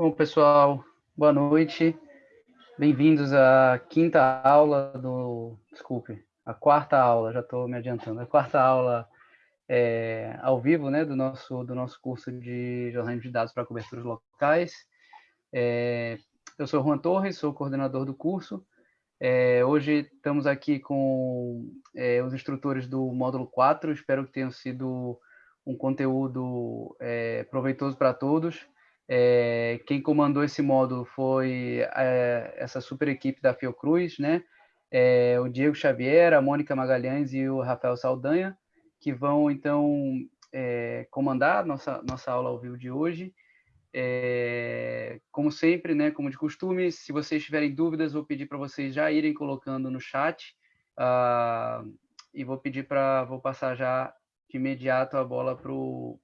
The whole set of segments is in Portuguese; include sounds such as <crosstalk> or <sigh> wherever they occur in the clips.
Bom, pessoal, boa noite. Bem-vindos à quinta aula do... Desculpe, a quarta aula, já estou me adiantando. A quarta aula é, ao vivo, né, do nosso, do nosso curso de jornalismo de dados para coberturas locais. É, eu sou Juan Torres, sou coordenador do curso. É, hoje estamos aqui com é, os instrutores do módulo 4, espero que tenha sido um conteúdo é, proveitoso para todos. É, quem comandou esse módulo foi é, essa super equipe da Fiocruz, né? É, o Diego Xavier, a Mônica Magalhães e o Rafael Saldanha, que vão, então, comandar nossa, nossa aula ao vivo de hoje. Como sempre, né, como de costume, se vocês tiverem dúvidas, vou pedir para vocês já irem colocando no chat uh, e vou pedir para, vou passar já de imediato a bola para o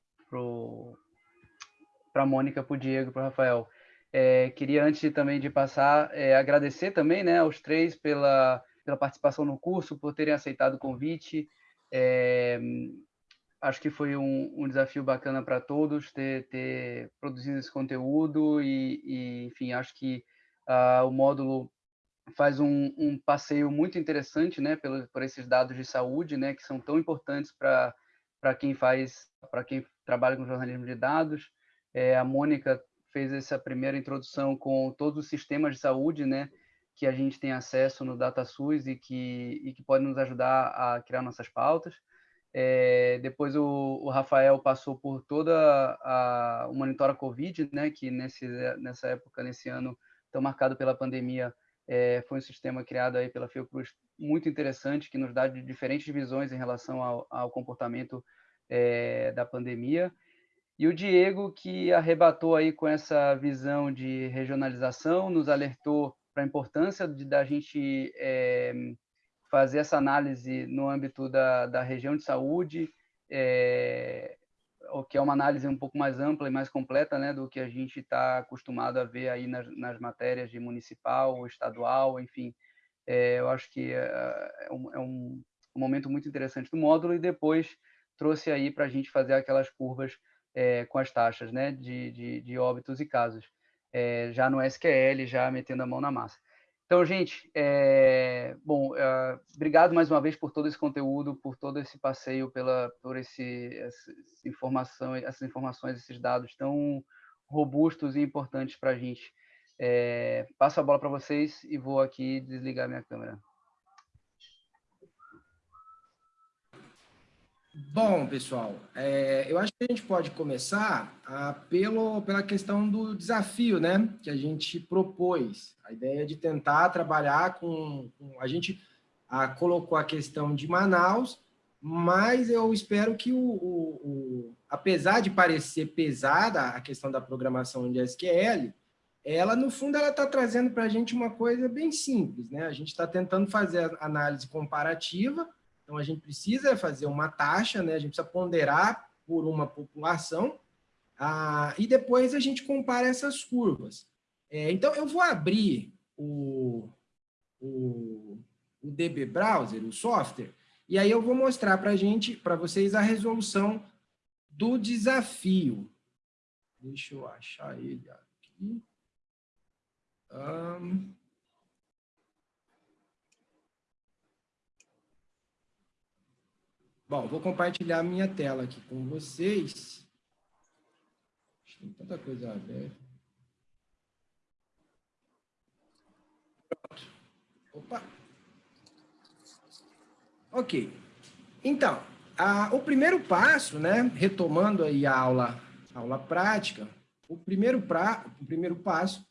para a Mônica, para o Diego, para o Rafael. É, queria, antes também de passar, é, agradecer também né, aos três pela, pela participação no curso, por terem aceitado o convite. É, acho que foi um, um desafio bacana para todos ter, ter, produzido esse conteúdo e, e enfim, acho que uh, o módulo faz um, um, passeio muito interessante, né, pelo, por esses dados de saúde, né, que são tão importantes para quem faz, para quem trabalha com jornalismo de dados. É, a Mônica fez essa primeira introdução com todos os sistemas de saúde, né, que a gente tem acesso no DataSUS e que, e que pode nos ajudar a criar nossas pautas. É, depois o, o, Rafael passou por toda a, o Monitora Covid, né, que nesse, nessa época, nesse ano, tão marcado pela pandemia, é, foi um sistema criado aí pela Fiocruz muito interessante, que nos dá diferentes visões em relação ao, ao comportamento é, da pandemia. E o Diego, que arrebatou aí com essa visão de regionalização, nos alertou para a importância de, da gente é, fazer essa análise no âmbito da, da região de saúde, é, o que é uma análise um pouco mais ampla e mais completa né, do que a gente está acostumado a ver aí nas, nas matérias de municipal, estadual, enfim. É, eu acho que é, é, um, é um, um, momento muito interessante do módulo e depois trouxe aí para a gente fazer aquelas curvas é, com as taxas né, de, de, de óbitos e casos, é, já no SQL, já metendo a mão na massa. Então, gente, é, bom, é, obrigado mais uma vez por todo esse conteúdo, por todo esse passeio, pela, por esse, essa informação, essas informações, esses dados tão robustos e importantes para a gente. Passo a bola para vocês e vou aqui desligar minha câmera. Bom, pessoal, é, eu acho que a gente pode começar a, pelo, pela questão do desafio né, que a gente propôs. A ideia de tentar trabalhar com... com a gente a, colocou a questão de Manaus, mas eu espero que, o, o, o, apesar de parecer pesada a questão da programação de SQL, ela, no fundo, ela está trazendo para a gente uma coisa bem simples. Né? A gente está tentando fazer análise comparativa, então, a gente precisa fazer uma taxa, né? a gente precisa ponderar por uma população, ah, e depois a gente compara essas curvas. É, então, eu vou abrir o, o, o DB Browser, o software, e aí eu vou mostrar para gente, para vocês a resolução do desafio. Deixa eu achar ele aqui. Um, Bom, vou compartilhar minha tela aqui com vocês. Tem tanta coisa aberta. Pronto. Opa. Ok. Então, a, o primeiro passo, né, retomando aí a aula, a aula prática, o primeiro, pra, o primeiro passo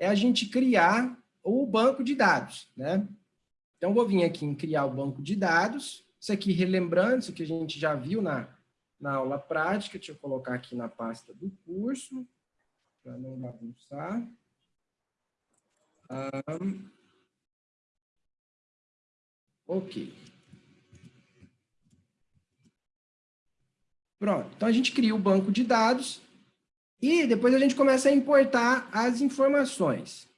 é a gente criar o banco de dados, né? Então, vou vir aqui em criar o banco de dados, isso aqui, relembrando, isso que a gente já viu na, na aula prática, deixa eu colocar aqui na pasta do curso, para não bagunçar. Um, ok. Pronto, então a gente cria o banco de dados e depois a gente começa a importar as informações.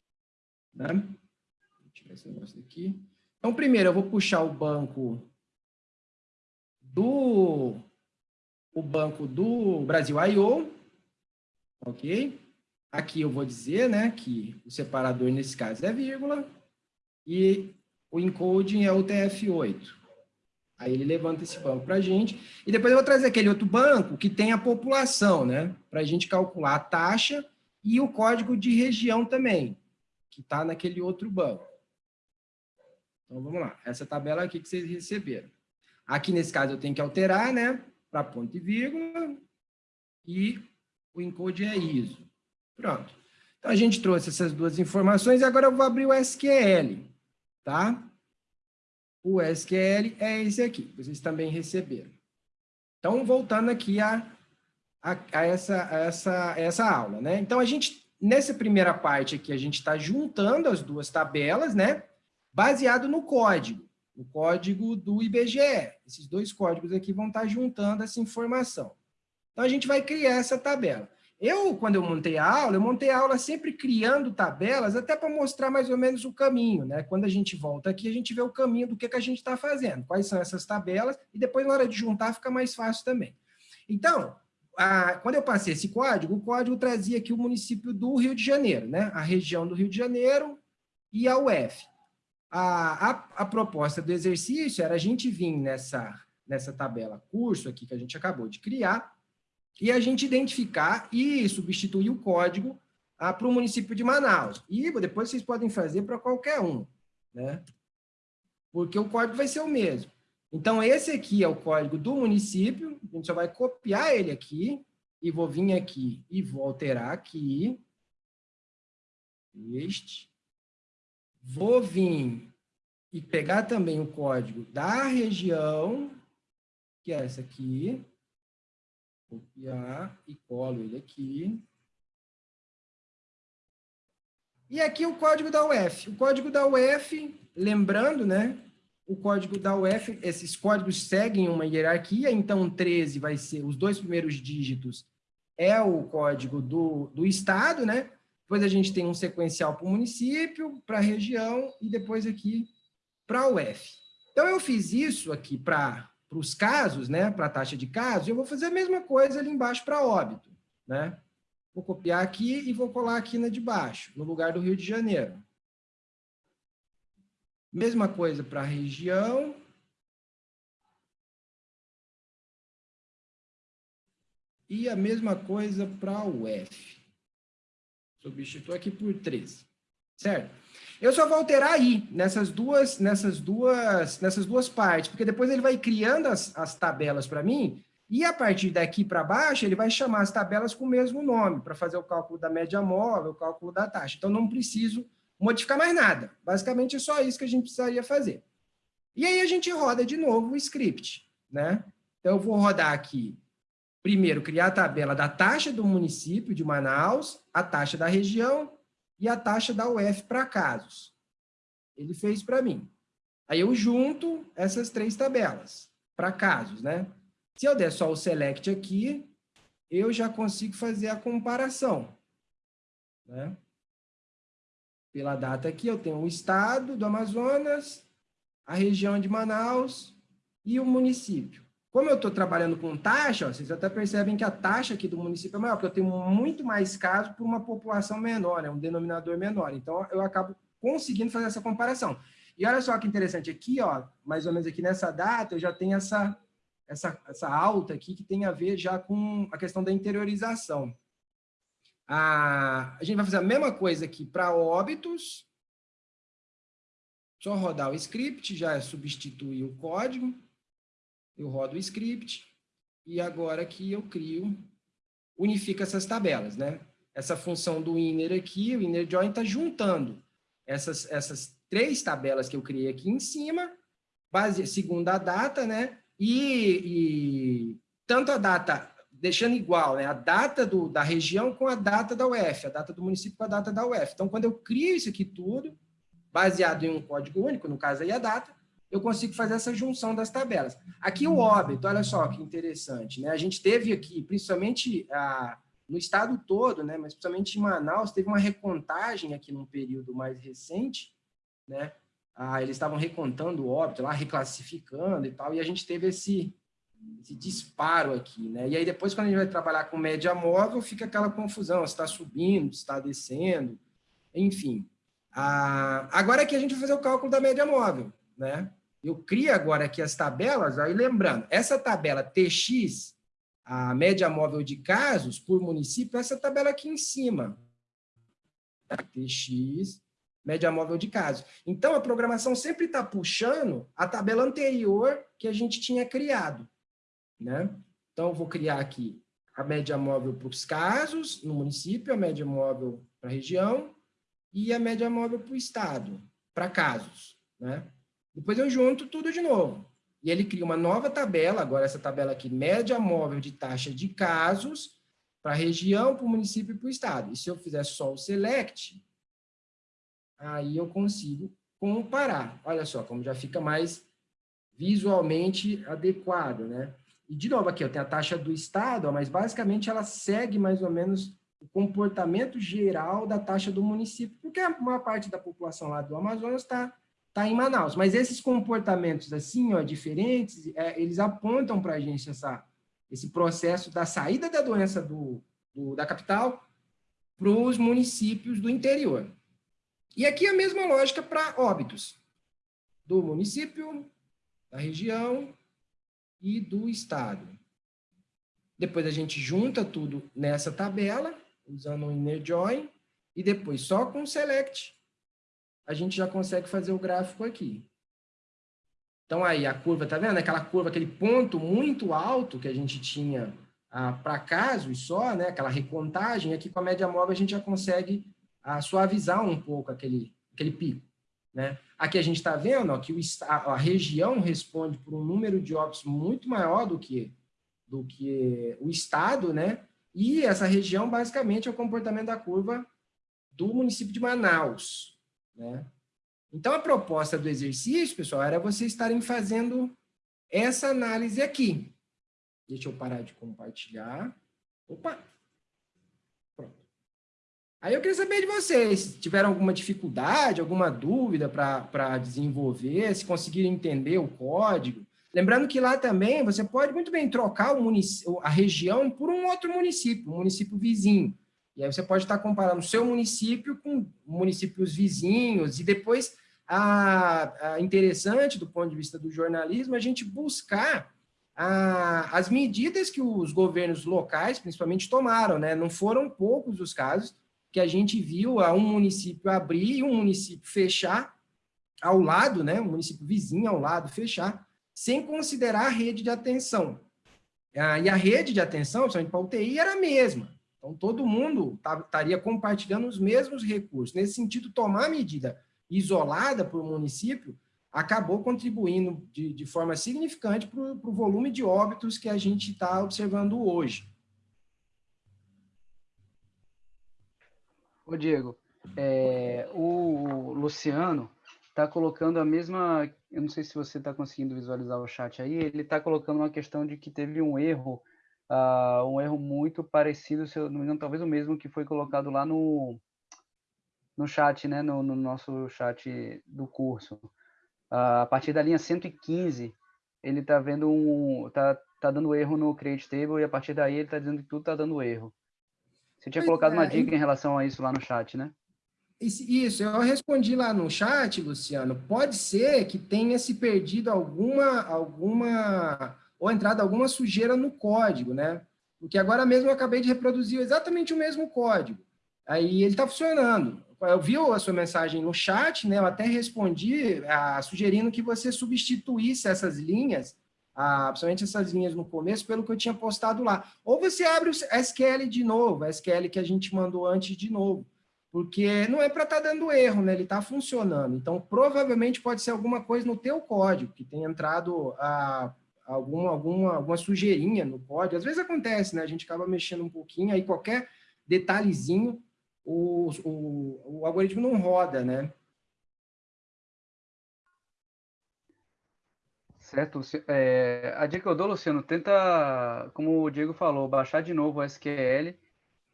Né? Deixa eu tirar esse negócio daqui. Então, primeiro eu vou puxar o banco do o banco do Brasil I.O., ok? Aqui eu vou dizer né, que o separador, nesse caso, é vírgula, e o encoding é o TF8. Aí ele levanta esse banco para a gente. E depois eu vou trazer aquele outro banco que tem a população, né? Para a gente calcular a taxa e o código de região também, que está naquele outro banco. Então, vamos lá. Essa tabela aqui que vocês receberam. Aqui, nesse caso, eu tenho que alterar, né? Para ponto e vírgula. E o encode é ISO. Pronto. Então, a gente trouxe essas duas informações e agora eu vou abrir o SQL, tá? O SQL é esse aqui, vocês também receberam. Então, voltando aqui a, a, a essa, a essa, essa aula, né? Então, a gente, nessa primeira parte aqui, a gente está juntando as duas tabelas, né? Baseado no código, o código do IBGE. Esses dois códigos aqui vão estar juntando essa informação. Então, a gente vai criar essa tabela. Eu, quando eu montei a aula, eu montei a aula sempre criando tabelas, até para mostrar mais ou menos o caminho, né? Quando a gente volta aqui, a gente vê o caminho do que, que a gente está fazendo, quais são essas tabelas, e depois, na hora de juntar, fica mais fácil também. Então, a, quando eu passei esse código, o código trazia aqui o município do Rio de Janeiro, né? A região do Rio de Janeiro e a UF. A, a, a proposta do exercício era a gente vir nessa, nessa tabela curso aqui que a gente acabou de criar, e a gente identificar e substituir o código ah, para o município de Manaus. E depois vocês podem fazer para qualquer um, né? Porque o código vai ser o mesmo. Então, esse aqui é o código do município, a gente só vai copiar ele aqui, e vou vir aqui e vou alterar aqui. Este. Vou vir e pegar também o código da região, que é essa aqui, copiar e colo ele aqui. E aqui o código da UF. O código da UF, lembrando, né? O código da UF, esses códigos seguem uma hierarquia, então 13 vai ser, os dois primeiros dígitos é o código do, do estado, né? Depois a gente tem um sequencial para o município, para a região e depois aqui para a UF. Então eu fiz isso aqui para os casos, né, para a taxa de casos, eu vou fazer a mesma coisa ali embaixo para óbito. Né? Vou copiar aqui e vou colar aqui na de baixo, no lugar do Rio de Janeiro. Mesma coisa para a região. E a mesma coisa para a UF. Substituo aqui por 13. Certo? Eu só vou alterar aí, nessas duas, nessas duas, nessas duas partes, porque depois ele vai criando as, as tabelas para mim, e a partir daqui para baixo, ele vai chamar as tabelas com o mesmo nome, para fazer o cálculo da média móvel, o cálculo da taxa. Então, não preciso modificar mais nada. Basicamente, é só isso que a gente precisaria fazer. E aí, a gente roda de novo o script. Né? Então, eu vou rodar aqui, primeiro, criar a tabela da taxa do município de Manaus, a taxa da região, e a taxa da UF para casos. Ele fez para mim. Aí eu junto essas três tabelas para casos, né? Se eu der só o select aqui, eu já consigo fazer a comparação. Né? Pela data aqui, eu tenho o estado do Amazonas, a região de Manaus e o município. Como eu estou trabalhando com taxa, ó, vocês até percebem que a taxa aqui do município é maior, porque eu tenho muito mais casos por uma população menor, né, um denominador menor. Então, eu acabo conseguindo fazer essa comparação. E olha só que interessante, aqui, ó, mais ou menos aqui nessa data, eu já tenho essa, essa, essa alta aqui que tem a ver já com a questão da interiorização. A, a gente vai fazer a mesma coisa aqui para óbitos. Só rodar o script, já substituir o código eu rodo o script, e agora aqui eu crio, unifica essas tabelas, né? Essa função do inner aqui, o inner join está juntando essas, essas três tabelas que eu criei aqui em cima, base, segundo a data, né? E, e tanto a data, deixando igual, né? A data do, da região com a data da UF, a data do município com a data da UF. Então, quando eu crio isso aqui tudo, baseado em um código único, no caso aí a data, eu consigo fazer essa junção das tabelas. Aqui o óbito, olha só que interessante, né? A gente teve aqui, principalmente ah, no estado todo, né? Mas principalmente em Manaus, teve uma recontagem aqui num período mais recente, né? Ah, eles estavam recontando o óbito lá, reclassificando e tal, e a gente teve esse, esse disparo aqui, né? E aí depois, quando a gente vai trabalhar com média móvel, fica aquela confusão, se está subindo, se está descendo, enfim. Ah, agora aqui a gente vai fazer o cálculo da média móvel, né? Eu crio agora aqui as tabelas, aí lembrando, essa tabela TX, a média móvel de casos por município, essa tabela aqui em cima. TX, média móvel de casos. Então, a programação sempre está puxando a tabela anterior que a gente tinha criado. Né? Então, vou criar aqui a média móvel para os casos no município, a média móvel para a região e a média móvel para o estado, para casos. Né? Depois eu junto tudo de novo. E ele cria uma nova tabela, agora essa tabela aqui, média móvel de taxa de casos para a região, para o município e para o estado. E se eu fizer só o select, aí eu consigo comparar. Olha só, como já fica mais visualmente adequado, né? E, de novo, aqui eu tenho a taxa do estado, mas basicamente ela segue mais ou menos o comportamento geral da taxa do município, porque a maior parte da população lá do Amazonas está tá em Manaus. Mas esses comportamentos assim, ó, diferentes, é, eles apontam para a gente essa, esse processo da saída da doença do, do da capital para os municípios do interior. E aqui a mesma lógica para óbitos, do município, da região e do estado. Depois a gente junta tudo nessa tabela, usando o inner join, e depois só com select, a gente já consegue fazer o gráfico aqui. Então aí a curva, tá vendo? Aquela curva, aquele ponto muito alto que a gente tinha ah, para casos só, né? aquela recontagem, aqui com a média móvel a gente já consegue ah, suavizar um pouco aquele, aquele pico. Né? Aqui a gente está vendo ó, que o, a, a, região responde por um número de óbitos muito maior do que, do que o estado, né? e essa região basicamente é o comportamento da curva do município de Manaus. Né? Então, a proposta do exercício, pessoal, era vocês estarem fazendo essa análise aqui. Deixa eu parar de compartilhar. Opa! Pronto. Aí eu queria saber de vocês, se tiveram alguma dificuldade, alguma dúvida para desenvolver, se conseguiram entender o código. Lembrando que lá também você pode muito bem trocar a região por um outro município, um município vizinho. E aí você pode estar comparando o seu município com municípios vizinhos, e depois, a, a interessante do ponto de vista do jornalismo, a gente buscar a, as medidas que os governos locais, principalmente, tomaram. Né? Não foram poucos os casos que a gente viu a um município abrir e um município fechar ao lado, né? um município vizinho ao lado fechar, sem considerar a rede de atenção. Ah, e a rede de atenção, principalmente para a UTI, era a mesma. Então, todo mundo estaria compartilhando os mesmos recursos. Nesse sentido, tomar medida isolada por município acabou contribuindo de, de forma significante para o volume de óbitos que a gente está observando hoje. Ô, Diego, é, o Luciano está colocando a mesma... Eu não sei se você está conseguindo visualizar o chat aí, ele está colocando uma questão de que teve um erro uh, um erro muito parecido, se eu não me engano, talvez o mesmo que foi colocado lá no, no chat, né, no, no nosso chat do curso. Uh, a partir da linha 115, ele está vendo um, tá, tá dando erro no create table e a partir daí ele está dizendo que tudo está dando erro. Você tinha colocado uma é, dica em relação a isso lá no chat, né? Isso, eu respondi lá no chat, Luciano. Pode ser que tenha se perdido alguma, alguma ou entrada alguma sujeira no código, né? Porque agora mesmo eu acabei de reproduzir exatamente o mesmo código. Aí ele está funcionando. Eu vi a sua mensagem no chat, né? Eu até respondi a, sugerindo que você substituísse essas linhas, a, principalmente essas linhas no começo, pelo que eu tinha postado lá. Ou você abre o SQL de novo, a SQL que a gente mandou antes de novo. Porque não é para estar tá dando erro, né? Ele está funcionando. Então, provavelmente pode ser alguma coisa no teu código, que tem entrado a alguma, alguma, alguma sujeirinha no código. Às vezes acontece, né? A gente acaba mexendo um pouquinho, aí qualquer detalhezinho, o, o, o algoritmo não roda, né? Certo. É, a dica que eu dou, Luciano, tenta, como o Diego falou, baixar de novo o SQL,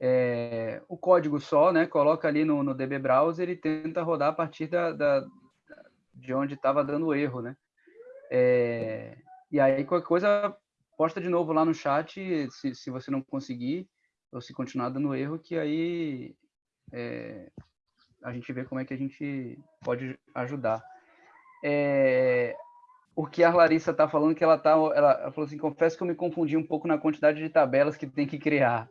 é, o código só, né? Coloca ali no, no DB Browser e tenta rodar a partir da, da de onde estava dando erro, né? É, e aí, qualquer coisa, posta de novo lá no chat, se, se você não conseguir, ou se continuar dando erro, que aí é, a gente vê como é que a gente pode ajudar. É, o que a Larissa está falando, que ela tá, ela, ela, falou assim, confesso que eu me confundi um pouco na quantidade de tabelas que tem que criar.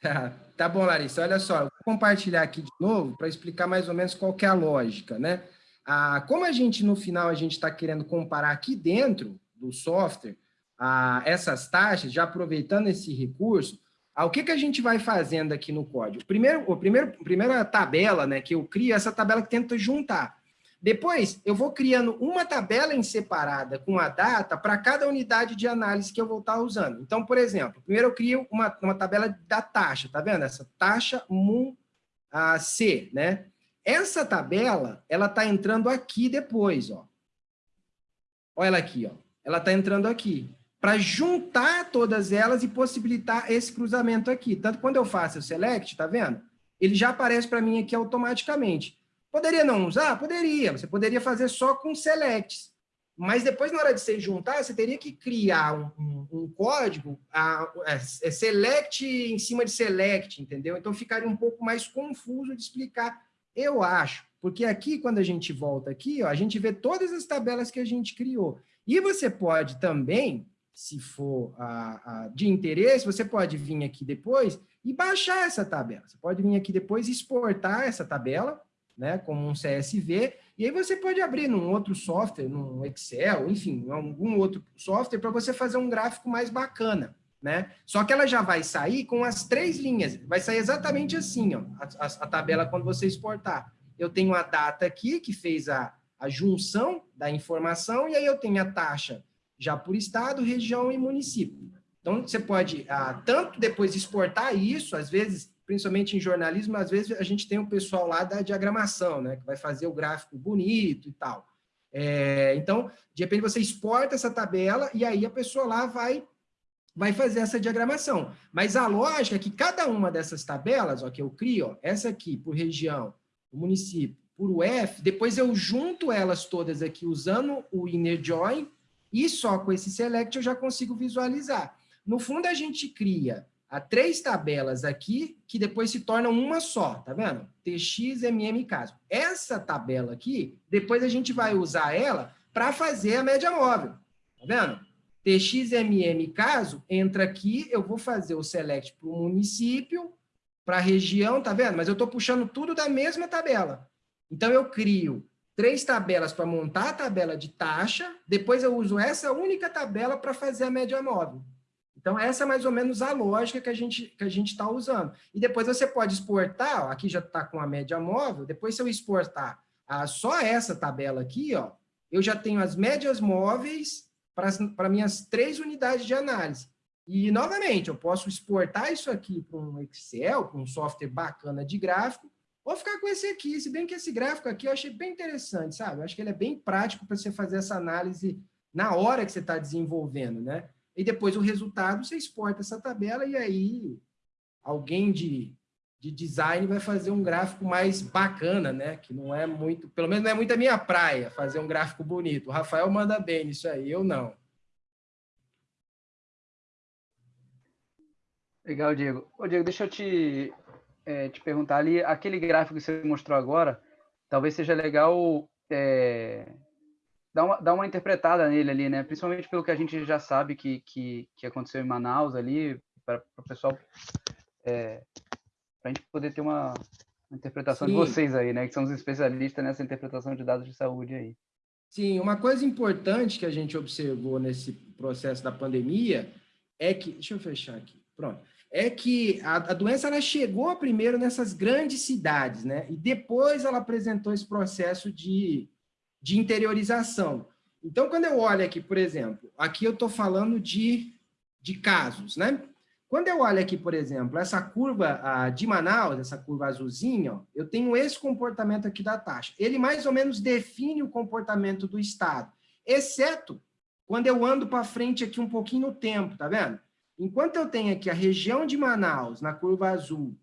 <laughs> tá bom, Larissa, olha só, eu vou compartilhar aqui de novo para explicar mais ou menos qual é a lógica, né? Ah, como a gente, no final, a gente está querendo comparar aqui dentro do software ah, essas taxas, já aproveitando esse recurso, ah, o que, que a gente vai fazendo aqui no código? Primeiro, o primeiro, a primeira tabela né, que eu crio é essa tabela que tenta juntar. Depois, eu vou criando uma tabela em separada com a data para cada unidade de análise que eu vou estar usando. Então, por exemplo, primeiro eu crio uma, uma tabela da taxa, tá vendo? Essa taxa MUM ah, C, né? Essa tabela, ela está entrando aqui depois, ó. Olha ela aqui, ó. Ela está entrando aqui para juntar todas elas e possibilitar esse cruzamento aqui. Tanto quando eu faço o select, tá vendo? Ele já aparece para mim aqui automaticamente. Poderia não usar? Poderia. Você poderia fazer só com selects. Mas depois, na hora de você juntar, você teria que criar um, um, um código, a, a, é, é select em cima de select, entendeu? Então, ficaria um pouco mais confuso de explicar, eu acho. Porque aqui, quando a gente volta aqui, ó, a gente vê todas as tabelas que a gente criou. E você pode também se for a, a, de interesse, você pode vir aqui depois e baixar essa tabela. Você pode vir aqui depois e exportar essa tabela, né, como um CSV, e aí você pode abrir num outro software, num Excel, enfim, algum outro software, para você fazer um gráfico mais bacana. Né? Só que ela já vai sair com as três linhas, vai sair exatamente assim, ó, a, a, a tabela quando você exportar. Eu tenho a data aqui, que fez a, a junção da informação, e aí eu tenho a taxa já por estado, região e município. Então, você pode ah, tanto depois exportar isso, às vezes, principalmente em jornalismo, às vezes a gente tem o pessoal lá da diagramação, né, que vai fazer o gráfico bonito e tal. É, então, de repente você exporta essa tabela e aí a pessoa lá vai vai fazer essa diagramação. Mas a lógica é que cada uma dessas tabelas, ó, que eu crio, ó, essa aqui por região, município, por UF, depois eu junto elas todas aqui usando o inner join e só com esse select eu já consigo visualizar. No fundo, a gente cria a três tabelas aqui, que depois se tornam uma só, tá vendo? TX, MM, caso. Essa tabela aqui, depois a gente vai usar ela para fazer a média móvel, tá vendo? TX, MM, caso, entra aqui, eu vou fazer o select para o município, para a região, tá vendo? Mas eu estou puxando tudo da mesma tabela. Então, eu crio três tabelas para montar a tabela de taxa, depois eu uso essa única tabela para fazer a média móvel. Então, essa é mais ou menos a lógica que a gente que a gente está usando. E depois você pode exportar, ó, aqui já está com a média móvel, depois se eu exportar só essa tabela aqui, ó, eu já tenho as médias móveis para minhas três unidades de análise. E, novamente, eu posso exportar isso aqui para um Excel, para um software bacana de gráfico, Vou ficar com esse aqui, se bem que esse gráfico aqui eu achei bem interessante, sabe? Eu acho que ele é bem prático para você fazer essa análise na hora que você está desenvolvendo, né? E depois o resultado, você exporta essa tabela e aí alguém de, de design vai fazer um gráfico mais bacana, né? Que não é muito, pelo menos não é muito a minha praia, fazer um gráfico bonito. O Rafael manda bem nisso aí, eu não. Legal, Diego. Ô, Diego, deixa eu te é, te perguntar ali, aquele gráfico que você mostrou agora, talvez seja legal é, dar, uma, dar uma interpretada nele ali, né? Principalmente pelo que a gente já sabe que, que, que aconteceu em Manaus ali, para o pessoal, é, para a gente poder ter uma, interpretação Sim. de vocês aí, né? Que são os especialistas nessa interpretação de dados de saúde aí. Sim, uma coisa importante que a gente observou nesse processo da pandemia é que, deixa eu fechar aqui, pronto, é que a, a doença ela chegou primeiro nessas grandes cidades, né? E depois ela apresentou esse processo de, de interiorização. Então, quando eu olho aqui, por exemplo, aqui eu estou falando de, de casos, né? Quando eu olho aqui, por exemplo, essa curva a, de Manaus, essa curva azulzinha, ó, eu tenho esse comportamento aqui da taxa. Ele mais ou menos define o comportamento do Estado, exceto quando eu ando para frente aqui um pouquinho no tempo, tá vendo? Enquanto eu tenho aqui a região de Manaus, na curva azul,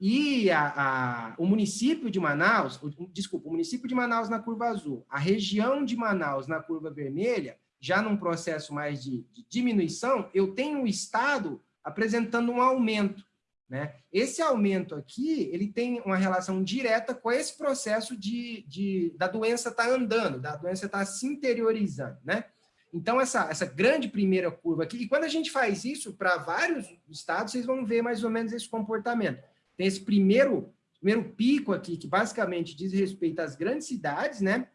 e a, a, o município de Manaus, o, desculpa, o município de Manaus na curva azul, a região de Manaus na curva vermelha, já num processo mais de, de diminuição, eu tenho o Estado apresentando um aumento. Né? Esse aumento aqui, ele tem uma relação direta com esse processo de, de da doença estar tá andando, da doença estar tá se interiorizando. Né? Então, essa, essa grande primeira curva aqui, e quando a gente faz isso para vários estados, vocês vão ver mais ou menos esse comportamento. Tem esse primeiro, primeiro pico aqui, que basicamente diz respeito às grandes cidades, né,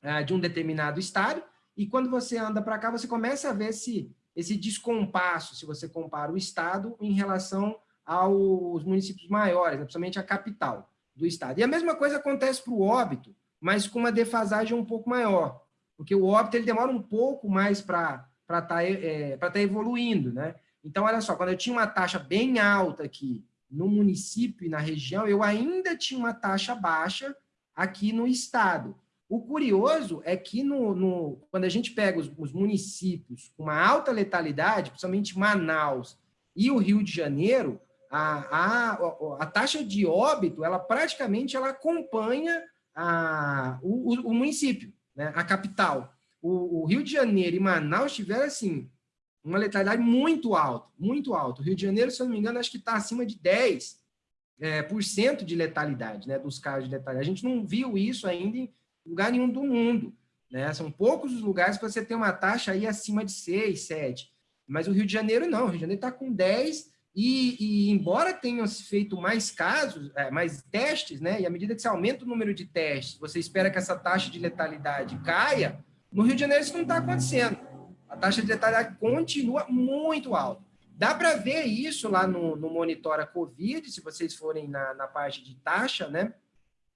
ah, de um determinado estado, e quando você anda para cá, você começa a ver esse, esse descompasso, se você compara o estado em relação aos municípios maiores, né, principalmente a capital do estado. E a mesma coisa acontece para o óbito, mas com uma defasagem um pouco maior, porque o óbito ele demora um pouco mais para estar tá, é, tá evoluindo. Né? Então, olha só, quando eu tinha uma taxa bem alta aqui no município e na região, eu ainda tinha uma taxa baixa aqui no estado. O curioso é que no, no quando a gente pega os, os, municípios com uma alta letalidade, principalmente Manaus e o Rio de Janeiro, a, a, a taxa de óbito, ela praticamente ela acompanha a, o, o, município, né, a capital. O, o, Rio de Janeiro e Manaus tiveram, assim, uma letalidade muito alta, muito alta. O Rio de Janeiro, se eu não me engano, acho que está acima de 10% é, por cento de letalidade, né, dos casos de letalidade. A gente não viu isso ainda em lugar nenhum do mundo. Né? São poucos os lugares que você tem uma taxa aí acima de 6, 7. Mas o Rio de Janeiro não, o Rio de Janeiro está com 10, e, e, embora tenham se feito mais casos, é, mais testes, né? E à medida que você aumenta o número de testes, você espera que essa taxa de letalidade caia, no Rio de Janeiro isso não está acontecendo. A taxa de letalidade continua muito alta. Dá para ver isso lá no, no Monitora Covid, se vocês forem na, na parte de taxa, né?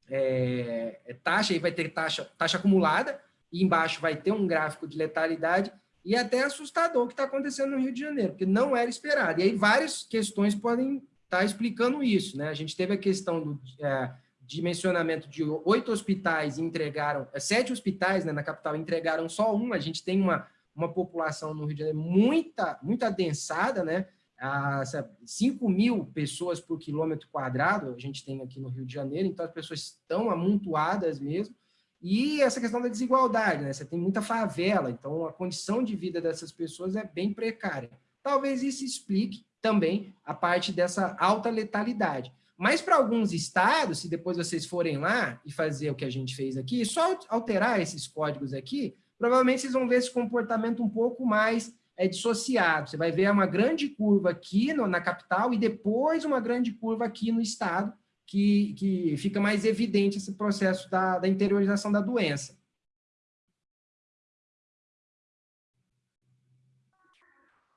É, é taxa, aí vai ter taxa, taxa acumulada, e embaixo vai ter um gráfico de letalidade, e até assustador o que está acontecendo no Rio de Janeiro, porque não era esperado. E aí várias questões podem estar tá explicando isso. Né? A gente teve a questão do é, dimensionamento de oito hospitais entregaram, é, sete hospitais né, na capital entregaram só um, a gente tem uma, uma população no Rio de Janeiro muita, muito adensada, né? A 5 mil pessoas por quilômetro quadrado, a gente tem aqui no Rio de Janeiro, então as pessoas estão amontoadas mesmo, e essa questão da desigualdade, né? Você tem muita favela, então a condição de vida dessas pessoas é bem precária. Talvez isso explique também a parte dessa alta letalidade. Mas para alguns estados, se depois vocês forem lá e fazer o que a gente fez aqui, só alterar esses códigos aqui, provavelmente vocês vão ver esse comportamento um pouco mais é dissociado. Você vai ver uma grande curva aqui no, na capital e depois uma grande curva aqui no estado, que, que fica mais evidente esse processo da, da interiorização da doença.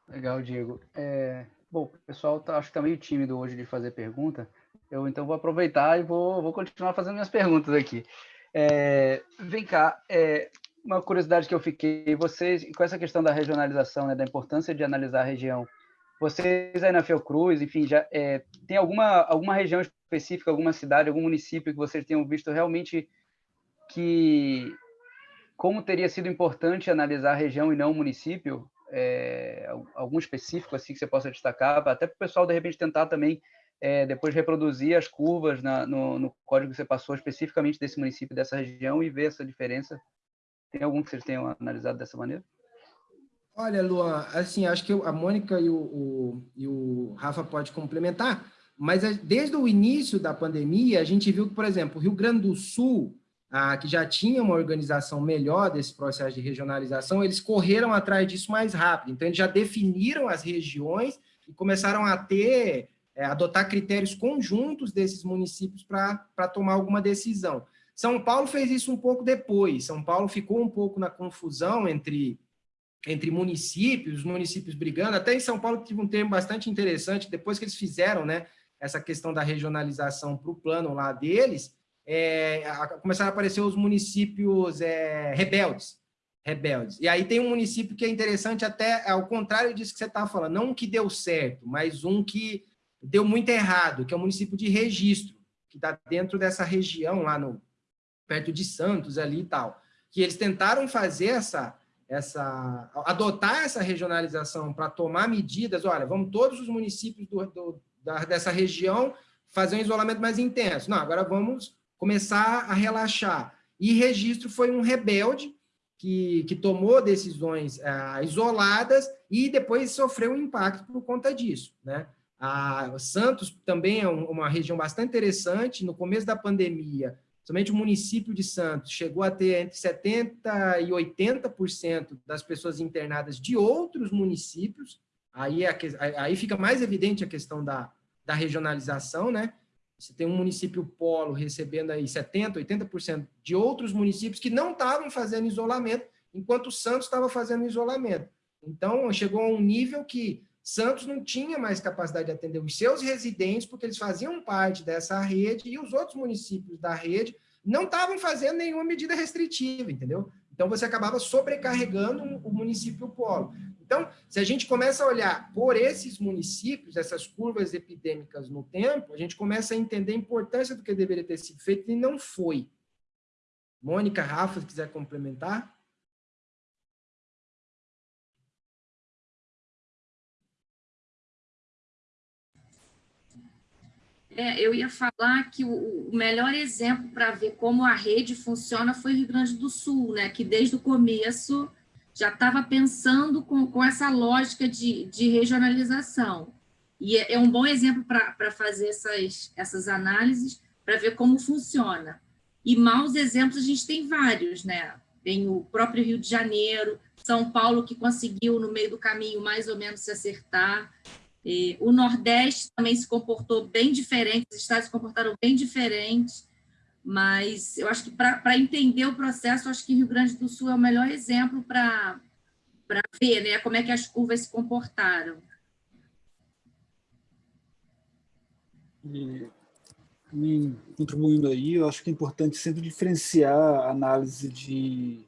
Legal, Diego. É, bom, o pessoal tá, acho que está meio tímido hoje de fazer pergunta. Eu então vou aproveitar e vou, vou continuar fazendo minhas perguntas aqui. É, vem cá, é, uma curiosidade que eu fiquei, vocês, com essa questão da regionalização, né, da importância de analisar a região, vocês aí na Fiocruz, enfim, já é, tem alguma, alguma região específica, alguma cidade, algum município que vocês tenham visto realmente que como teria sido importante analisar a região e não o município? É, algum específico assim que você possa destacar, até para o pessoal de repente tentar também é, depois reproduzir as curvas na, no, no, código que você passou especificamente desse município, dessa região e ver essa diferença tem algum que vocês tenham analisado dessa maneira? Olha, Luan, assim, acho que a Mônica e o, o, e o Rafa pode complementar, mas desde o início da pandemia, a gente viu que, por exemplo, o Rio Grande do Sul, ah, que já tinha uma organização melhor desse processo de regionalização, eles correram atrás disso mais rápido. Então, eles já definiram as regiões e começaram a ter, é, adotar critérios conjuntos desses municípios para tomar alguma decisão. São Paulo fez isso um pouco depois. São Paulo ficou um pouco na confusão entre, entre municípios, os municípios brigando. Até em São Paulo tive um termo bastante interessante, depois que eles fizeram né, essa questão da regionalização para o plano lá deles, é, começaram a aparecer os municípios é, rebeldes. Rebeldes. E aí tem um município que é interessante, até ao contrário disso que você estava falando, não um que deu certo, mas um que deu muito errado, que é o município de registro, que está dentro dessa região lá no, perto de Santos ali e tal, que eles tentaram fazer essa, essa adotar essa regionalização para tomar medidas, olha, vamos todos os municípios do, do, da, dessa região fazer um isolamento mais intenso. Não, agora vamos começar a relaxar. E Registro foi um rebelde que, que tomou decisões ah, isoladas e depois sofreu um impacto por conta disso. Né? A Santos também é um, uma região bastante interessante. No começo da pandemia, Somente o município de Santos chegou a ter entre 70% e 80% das pessoas internadas de outros municípios, é aí, aí fica mais evidente a questão da, da regionalização, né? Você tem um município polo recebendo aí 70%, 80% de outros municípios que não estavam fazendo isolamento, enquanto o Santos estava fazendo isolamento. Então, chegou a um nível que Santos não tinha mais capacidade de atender os seus residentes, porque eles faziam parte dessa rede e os outros municípios da rede não estavam fazendo nenhuma medida restritiva, entendeu? Então, você acabava sobrecarregando o município polo. Então, se a gente começa a olhar por esses municípios, essas curvas epidêmicas no tempo, a gente começa a entender a importância do que deveria ter sido feito e não foi. Mônica, Rafa, se quiser complementar. É, eu ia falar que o, o melhor exemplo para ver como a rede funciona foi o Rio Grande do Sul, né? que desde o começo já estava pensando com, com essa lógica de, de regionalização. E é, é um bom exemplo para fazer essas, essas análises, para ver como funciona. E maus exemplos a gente tem vários, né? Tem o próprio Rio de Janeiro, São Paulo, que conseguiu, no meio do caminho, mais ou menos se acertar o Nordeste também se comportou bem diferente, os estados se comportaram bem diferente, mas eu acho que para entender o processo, acho que Rio Grande do Sul é o melhor exemplo para ver né, como é que as curvas se comportaram. E, contribuindo aí, eu acho que é importante sempre diferenciar a análise de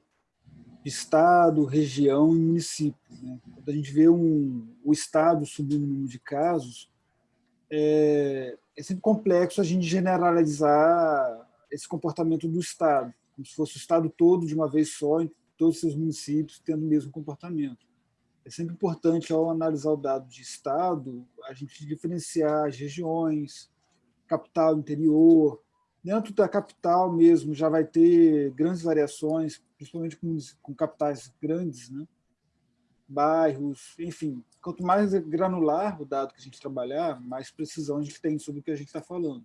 estado, região e município. Né? Quando a gente vê um, o estado subindo o número de casos, é, é, sempre complexo a gente generalizar esse comportamento do estado, como se fosse o estado todo de uma vez só, em todos os seus municípios tendo o mesmo comportamento. É sempre importante, ao analisar o dado de estado, a gente diferenciar as regiões, capital, interior. Dentro da capital mesmo já vai ter grandes variações, principalmente com, com capitais grandes, né? bairros, enfim. Quanto mais granular o dado que a gente trabalhar, mais precisão a gente tem sobre o que a gente está falando.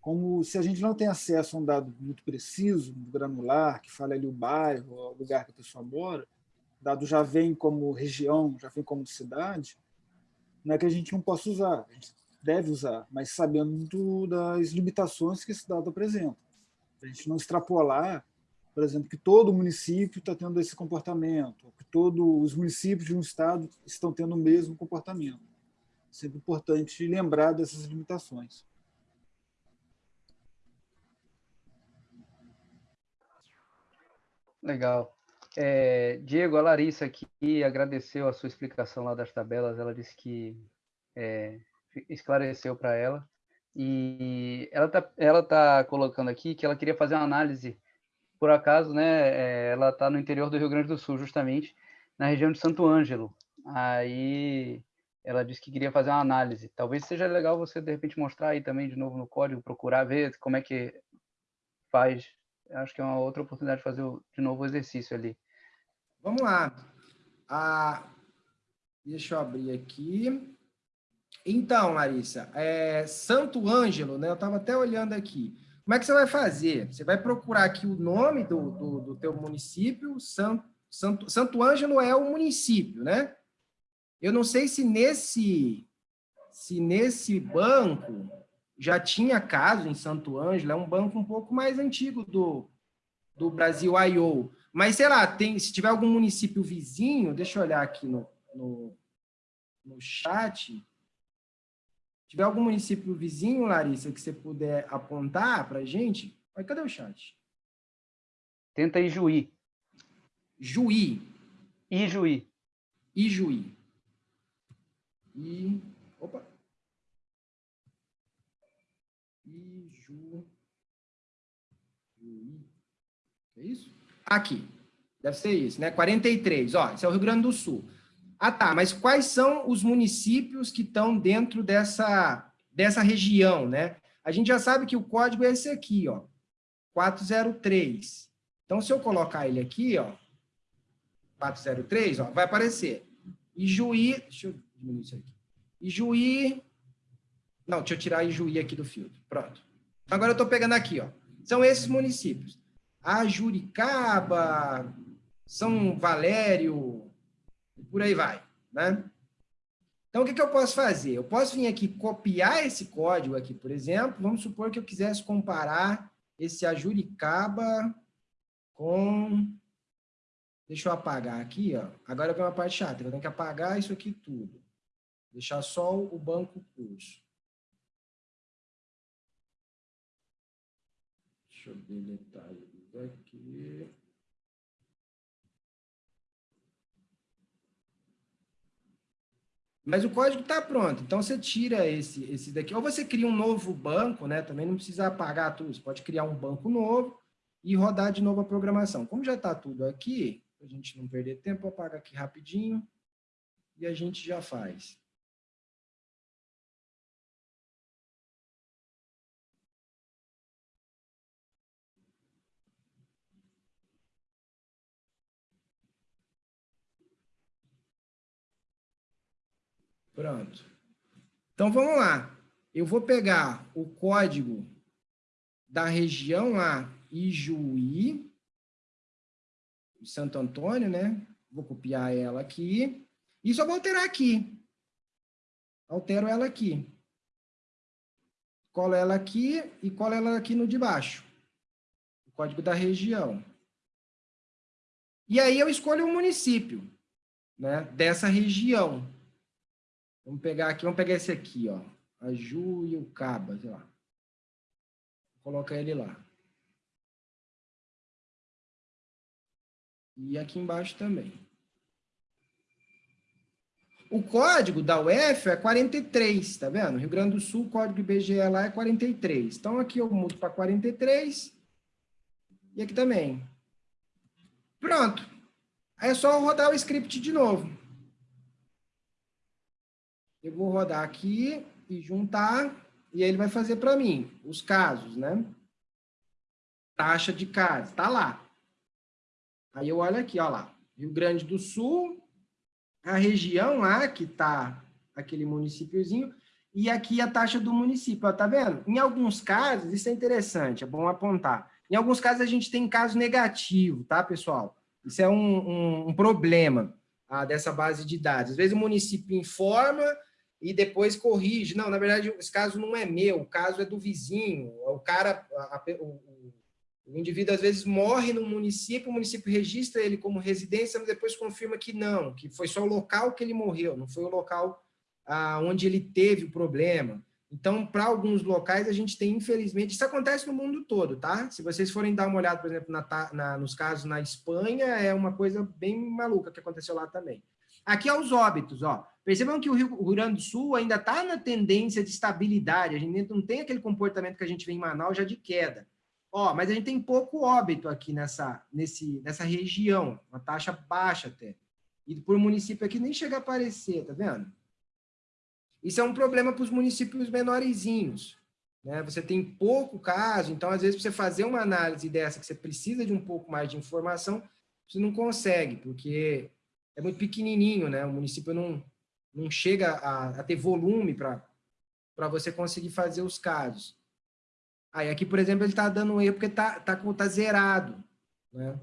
Como se a gente não tem acesso a um dado muito preciso, granular, que fale ali o bairro, o lugar que a pessoa mora, dado já vem como região, já vem como cidade, não é que a gente não possa usar, a gente deve usar, mas sabendo das limitações que esse dado apresenta. A gente não extrapolar por exemplo, que todo município está tendo esse comportamento, que todos os municípios de um estado estão tendo o mesmo comportamento. Sempre importante lembrar dessas limitações. Legal. É, Diego, a Larissa aqui agradeceu a sua explicação lá das tabelas, ela disse que é, esclareceu para ela. E ela está ela tá colocando aqui que ela queria fazer uma análise por acaso, né, eh, ela está no interior do Rio Grande do Sul, justamente, na região de Santo Ângelo. Aí ela disse que queria fazer uma análise. Talvez seja legal você, de repente, mostrar aí também de novo no código, procurar ver como é que faz. Acho que é uma outra oportunidade de fazer de novo o exercício ali. Vamos lá. Ah, deixa eu abrir aqui. Então, Larissa, é Santo Ângelo, né? Eu estava até olhando aqui. Como é que você vai fazer? Você vai procurar aqui o nome do, do, do teu município, Santo, Santo, Santo Ângelo é o município, né? Eu não sei se nesse, se nesse banco já tinha caso em Santo Ângelo, é um banco um pouco mais antigo do, do Brasil I.O., mas, sei lá, tem, se tiver algum município vizinho, deixa eu olhar aqui no, no, no chat, tiver algum município vizinho, Larissa, que você puder apontar para a gente, olha, cadê o chat? Tenta Ijuí. Juí. Ijuí. Ijuí. E... Opa. Iju... Juí. É isso? Aqui. Deve ser isso, né? 43. Ó, esse é o Rio Grande do Sul. Ah, tá, mas quais são os municípios que estão dentro dessa, dessa região, né? A gente já sabe que o código é esse aqui, ó, 403. Então, se eu colocar ele aqui, ó, 403, ó, vai aparecer. Ijuí, deixa eu diminuir isso aqui. Ijuí, não, deixa eu tirar Ijuí aqui do filtro, pronto. Agora eu estou pegando aqui, ó, são esses municípios. A Juricaba, São Valério, por aí vai, né? Então, o que, que eu posso fazer? Eu posso vir aqui copiar esse código aqui, por exemplo. Vamos supor que eu quisesse comparar esse Ajuricaba com... Deixa eu apagar aqui, ó. Agora vem uma parte chata. Eu tenho que apagar isso aqui tudo. Deixar só o banco curso. Deixa eu deletar isso aqui. Mas o código está pronto, então você tira esse, esse daqui, ou você cria um novo banco, né? Também não precisa apagar tudo, você pode criar um banco novo e rodar de novo a programação. Como já está tudo aqui, para a gente não perder tempo, apaga aqui rapidinho e a gente já faz. Pronto. Então, vamos lá. Eu vou pegar o código da região lá, Ijuí, Santo Antônio, né? Vou copiar ela aqui. E só vou alterar aqui. Altero ela aqui. Colo ela aqui e colo ela aqui no de baixo. O código da região. E aí eu escolho o município, né? Dessa região. Vamos pegar aqui, vamos pegar esse aqui, ó. A Ju e o Caba, sei lá. Coloca ele lá. E aqui embaixo também. O código da UF é 43, tá vendo? Rio Grande do Sul, código IBGE lá é 43. Então, aqui eu mudo para 43. E aqui também. Pronto. Aí é só rodar o script de novo. Eu vou rodar aqui e juntar, e aí ele vai fazer para mim os casos, né? Taxa de casa, tá lá. Aí eu olho aqui, ó lá, Rio Grande do Sul, a região lá, que tá aquele municípiozinho, e aqui a taxa do município, ó, tá vendo? Em alguns casos, isso é interessante, é bom apontar. Em alguns casos a gente tem caso negativo, tá, pessoal? Isso é um, um, um problema ah, dessa base de dados. Às vezes o município informa e depois corrige. Não, na verdade, esse caso não é meu, o caso é do vizinho. O cara, a, a, o, o, indivíduo às vezes morre no município, o município registra ele como residência, mas depois confirma que não, que foi só o local que ele morreu, não foi o local ah, onde ele teve o problema. Então, para alguns locais, a gente tem, infelizmente, isso acontece no mundo todo, tá? Se vocês forem dar uma olhada, por exemplo, na, na, nos casos na Espanha, é uma coisa bem maluca que aconteceu lá também. Aqui é os óbitos, ó. Percebam que o Rio, Grande do Sul ainda está na tendência de estabilidade, a gente não tem aquele comportamento que a gente vê em Manaus já de queda. Ó, mas a gente tem pouco óbito aqui nessa, nesse, nessa região, uma taxa baixa até. E por município aqui nem chega a aparecer, tá vendo? Isso é um problema para os municípios menorzinhos. Né? Você tem pouco caso, então às vezes você fazer uma análise dessa que você precisa de um pouco mais de informação, você não consegue, porque é muito pequenininho, né? O município não, não chega a, a ter volume para você conseguir fazer os casos. Aí aqui, por exemplo, ele está dando um erro porque está tá, tá zerado, né?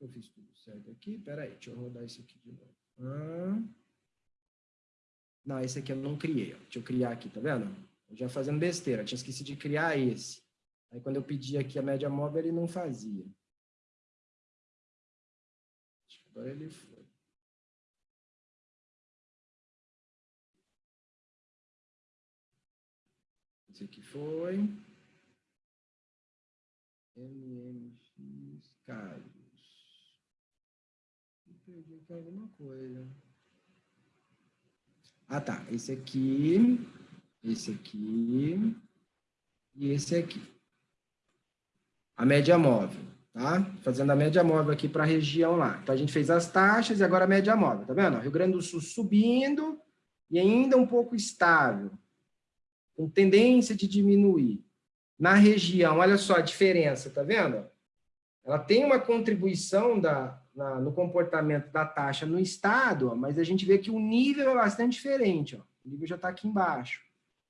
Eu fiz tudo certo aqui, peraí, deixa eu rodar isso aqui de novo. Ah. Não, esse aqui eu não criei, deixa eu criar aqui, tá vendo? Eu já fazendo besteira, tinha esquecido de criar esse. Aí quando eu pedi aqui a média móvel, ele não fazia. Agora ele foi. Esse aqui foi. MMX Carlos. Perdi aqui alguma coisa. Ah, tá. Esse aqui, esse aqui e esse aqui. A média móvel tá? Fazendo a média móvel aqui para a região lá. Então, a gente fez as taxas e agora a média móvel, tá vendo? Rio Grande do Sul subindo e ainda um pouco estável, com tendência de diminuir. Na região, olha só a diferença, tá vendo? Ela tem uma contribuição da, na, no comportamento da taxa no estado, ó, mas a gente vê que o nível é bastante diferente. Ó. O nível já está aqui embaixo.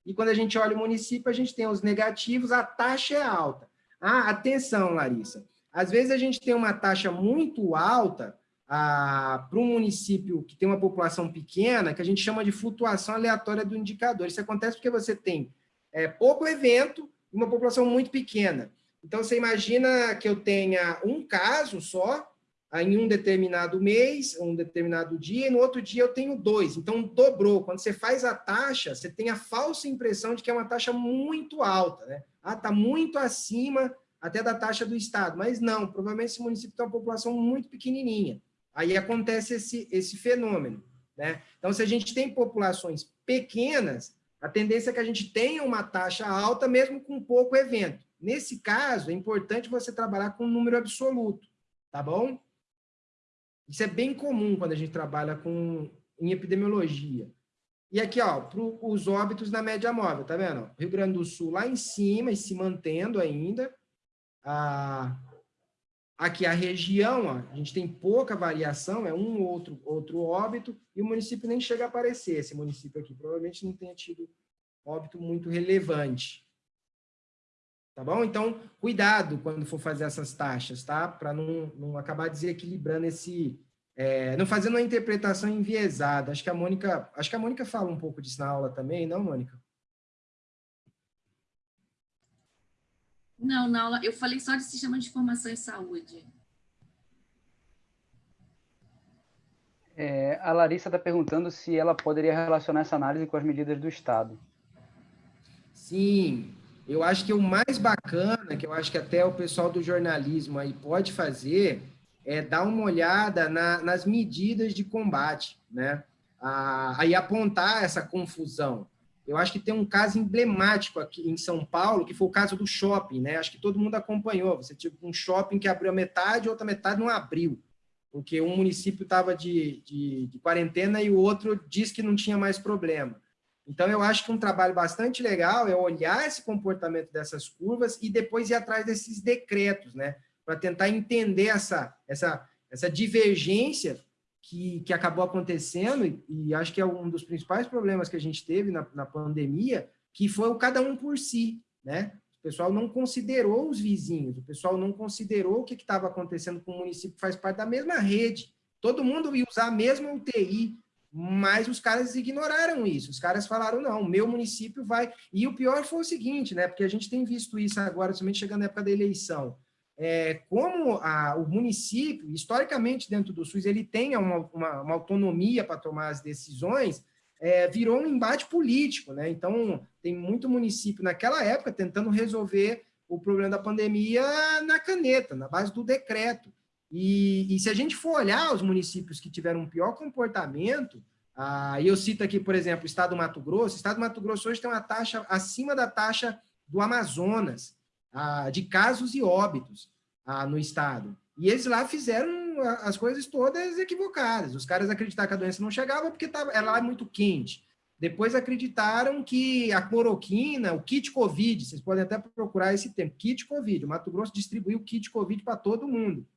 E quando a gente olha o município, a gente tem os negativos, a taxa é alta. Ah, atenção, Larissa. Às vezes a gente tem uma taxa muito alta ah, para um município que tem uma população pequena, que a gente chama de flutuação aleatória do indicador. Isso acontece porque você tem é, pouco evento e uma população muito pequena. Então, você imagina que eu tenha um caso só, em um determinado mês, um determinado dia, e no outro dia eu tenho dois. Então, dobrou. Quando você faz a taxa, você tem a falsa impressão de que é uma taxa muito alta. Né? Ah, está muito acima até da taxa do Estado. Mas não, provavelmente esse município tem uma população muito pequenininha. Aí acontece esse, esse fenômeno. Né? Então, se a gente tem populações pequenas, a tendência é que a gente tenha uma taxa alta, mesmo com pouco evento. Nesse caso, é importante você trabalhar com um número absoluto, tá bom? Isso é bem comum quando a gente trabalha com, em epidemiologia. E aqui, ó, para os óbitos na média móvel, tá vendo? Rio Grande do Sul lá em cima e se mantendo ainda. Ah, aqui a região, a gente tem pouca variação, é um ou outro, outro óbito, e o município nem chega a aparecer. Esse município aqui provavelmente não tenha tido óbito muito relevante. Tá bom? Então, cuidado quando for fazer essas taxas, tá? Para não, não acabar desequilibrando esse... É, não fazendo uma interpretação enviesada. Acho que a Mônica, acho que a Mônica fala um pouco disso na aula também, não, Mônica? Não, na aula, eu falei só de sistema de informação em saúde. É, a Larissa está perguntando se ela poderia relacionar essa análise com as medidas do Estado. Sim, eu acho que o mais bacana, que eu acho que até o pessoal do jornalismo aí pode fazer, é dar uma olhada na, nas medidas de combate, né? Ah, aí apontar essa confusão. Eu acho que tem um caso emblemático aqui em São Paulo, que foi o caso do shopping, né? Acho que todo mundo acompanhou. Você tinha um shopping que abriu a metade, outra metade não abriu, porque um município estava de, de, de quarentena e o outro disse que não tinha mais problema. Então, eu acho que um trabalho bastante legal é olhar esse comportamento dessas curvas e depois ir atrás desses decretos, né? Para tentar entender essa, essa, essa divergência que, que acabou acontecendo, e, acho que é um dos principais problemas que a gente teve na, na pandemia, que foi o cada um por si, né? O pessoal não considerou os vizinhos, o pessoal não considerou o que estava acontecendo com o município faz parte da mesma rede. Todo mundo ia usar a mesma UTI, mas os caras ignoraram isso. Os caras falaram, não, meu município vai... E o pior foi o seguinte, né? Porque a gente tem visto isso agora, somente chegando na época da eleição. É, como a, o município, historicamente dentro do SUS, ele tem uma, uma, uma autonomia para tomar as decisões, é, virou um embate político, né? Então, tem muito município naquela época tentando resolver o problema da pandemia na caneta, na base do decreto. E, e, se a gente for olhar os municípios que tiveram um pior comportamento, ah, e eu cito aqui, por exemplo, o estado do Mato Grosso, o estado do Mato Grosso hoje tem uma taxa acima da taxa do Amazonas, ah, de casos e óbitos ah, no estado. E eles lá fizeram as coisas todas equivocadas. Os caras acreditaram que a doença não chegava porque tava, ela é muito quente. Depois acreditaram que a cloroquina, o kit Covid, vocês podem até procurar esse termo, kit Covid. O Mato Grosso distribuiu o kit Covid para todo mundo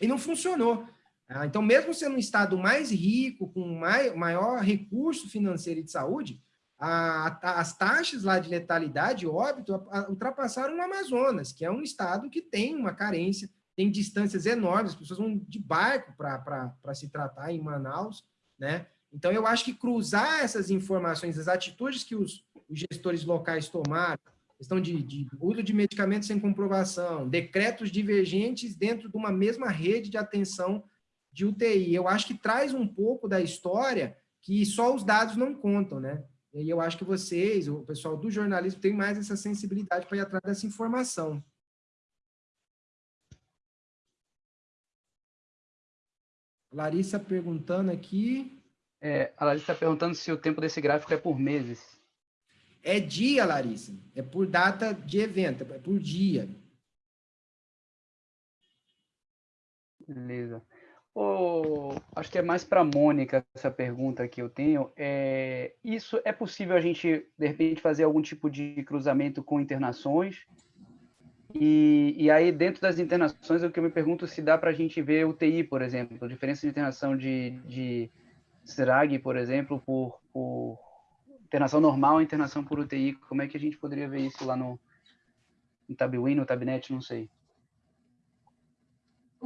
e não funcionou. Ah, então, mesmo sendo um estado mais rico, com maior recurso financeiro e de saúde, a, as taxas lá de letalidade óbito ultrapassaram o Amazonas, que é um estado que tem uma carência, tem distâncias enormes, as pessoas vão de barco para se tratar em Manaus, né? Então, eu acho que cruzar essas informações, as atitudes que os, os gestores locais tomaram, questão de, de uso de medicamentos sem comprovação, decretos divergentes dentro de uma mesma rede de atenção de UTI. Eu acho que traz um pouco da história que só os dados não contam, né? E eu acho que vocês, o pessoal do jornalismo, tem mais essa sensibilidade para ir atrás dessa informação. Larissa perguntando aqui. É, a Larissa está perguntando se o tempo desse gráfico é por meses. É dia, Larissa. É por data de evento, é por dia. Beleza. Oh, acho que é mais para a Mônica essa pergunta que eu tenho. É, isso é possível a gente, de repente, fazer algum tipo de cruzamento com internações? E, e aí, dentro das internações, o que eu me pergunto se dá para a gente ver UTI, por exemplo, diferença de internação de, de SRAG, por exemplo, por, por internação normal e internação por UTI, como é que a gente poderia ver isso lá no, no no Tabnet, não sei.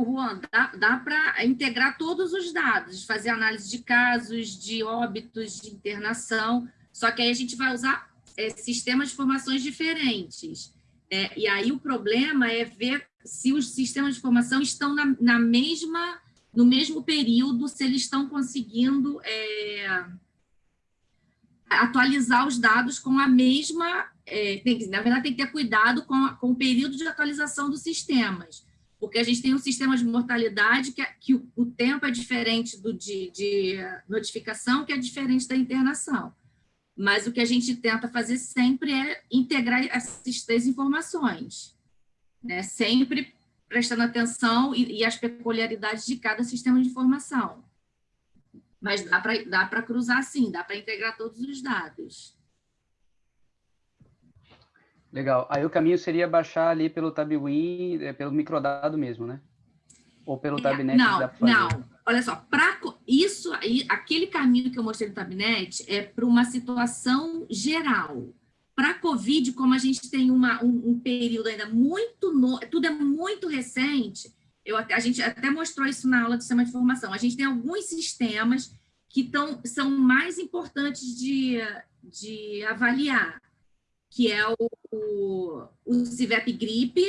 Juan, dá, dá para integrar todos os dados, fazer análise de casos, de óbitos, de internação, só que aí a gente vai usar é, sistemas de informações diferentes. É, e aí o problema é ver se os sistemas de informação estão na, na mesma, no mesmo período, se eles estão conseguindo é, atualizar os dados com a mesma. É, tem, na verdade, tem que ter cuidado com, com o período de atualização dos sistemas, porque a gente tem um sistema de mortalidade que, é, que o, o, tempo é diferente do de, de notificação, que é diferente da internação mas o que a gente tenta fazer sempre é integrar essas três informações, né? sempre prestando atenção e, e as peculiaridades de cada sistema de informação. Mas dá para cruzar sim, dá para integrar todos os dados. Legal. Aí o caminho seria baixar ali pelo Tabwin, é, pelo microdado mesmo, né? Ou pelo é, Tabnet? Não, não. Olha só, para isso, aquele caminho que eu mostrei no Tabnet é para uma situação geral. Para a Covid, como a gente tem uma, um, um período ainda muito, no, tudo é muito recente, eu, a gente até mostrou isso na aula do sistema de informação, a gente tem alguns sistemas que tão, são mais importantes de, de avaliar, que é o, o, o CIVEP Gripe,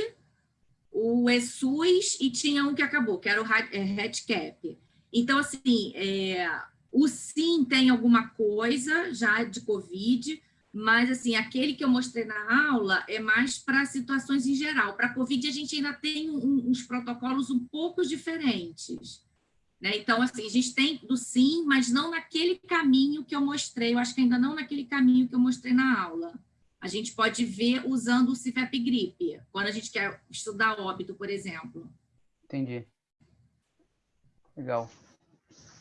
o ESUS e tinha um que acabou, que era o RedCap. Então, assim, é, o SIM tem alguma coisa já de Covid, mas, assim, aquele que eu mostrei na aula é mais para situações em geral. Para Covid, a gente ainda tem um, uns protocolos um pouco diferentes. Né? Então, assim, a gente tem do SIM, mas não naquele caminho que eu mostrei, eu acho que ainda não naquele caminho que eu mostrei na aula a gente pode ver usando o CIFEP gripe, quando a gente quer estudar óbito, por exemplo. Entendi. Legal.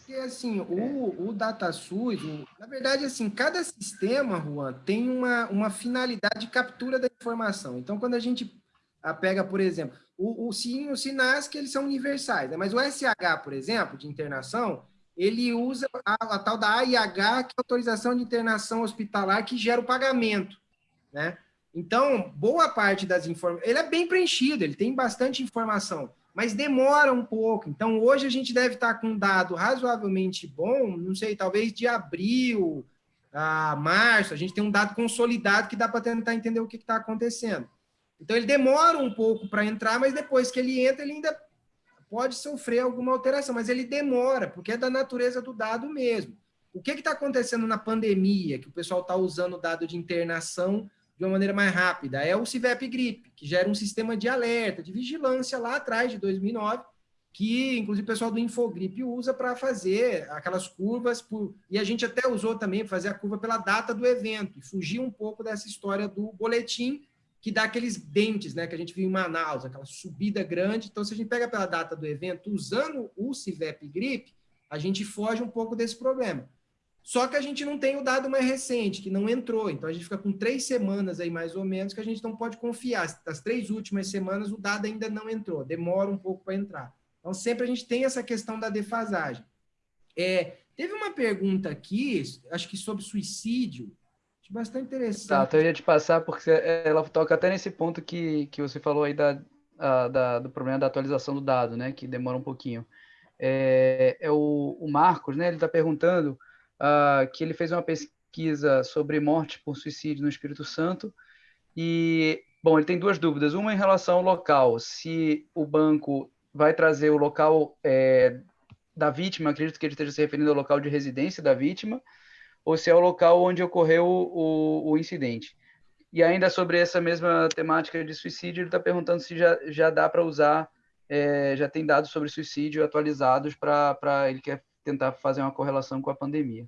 E assim, o, o DataSUS, na verdade, assim, cada sistema, Juan, tem uma, uma finalidade de captura da informação. Então, quando a gente pega, por exemplo, o, o SIM e o SINASC, eles são universais, né? mas o SH, por exemplo, de internação, ele usa a, a tal da AIH, que é a autorização de internação hospitalar, que gera o pagamento né? Então, boa parte das informações... Ele é bem preenchido, ele tem bastante informação, mas demora um pouco. Então, hoje a gente deve estar com um dado razoavelmente bom, não sei, talvez de abril a março, a gente tem um dado consolidado que dá para tentar entender o que está acontecendo. Então, ele demora um pouco para entrar, mas depois que ele entra, ele ainda pode sofrer alguma alteração, mas ele demora, porque é da natureza do dado mesmo. O que está acontecendo na pandemia, que o pessoal está usando o dado de internação de uma maneira mais rápida. É o CIVEP Gripe, que gera um sistema de alerta, de vigilância lá atrás, de 2009, que inclusive o pessoal do Infogrip usa para fazer aquelas curvas, por... e a gente até usou também para fazer a curva pela data do evento, e fugir um pouco dessa história do boletim, que dá aqueles dentes, né, que a gente viu em Manaus, aquela subida grande. Então, se a gente pega pela data do evento, usando o CIVEP Gripe, a gente foge um pouco desse problema. Só que a gente não tem o dado mais recente, que não entrou. Então, a gente fica com três semanas aí, mais ou menos, que a gente não pode confiar. Das três últimas semanas, o dado ainda não entrou. Demora um pouco para entrar. Então, sempre a gente tem essa questão da defasagem. É, teve uma pergunta aqui, acho que sobre suicídio, bastante interessante. Tá, então eu ia te passar, porque ela toca até nesse ponto que, que você falou aí da, a, da, do problema da atualização do dado, né, que demora um pouquinho. É, é o, o Marcos, né, ele está perguntando uh, que ele fez uma pesquisa sobre morte por suicídio no Espírito Santo. E, bom, ele tem duas dúvidas. Uma em relação ao local, se o banco vai trazer o local é, da vítima, acredito que ele esteja se referindo ao local de residência da vítima, ou se é o local onde ocorreu o, o incidente. E ainda sobre essa mesma temática de suicídio, ele está perguntando se já, já dá para usar, é, já tem dados sobre suicídio atualizados para ele quer tentar fazer uma correlação com a pandemia.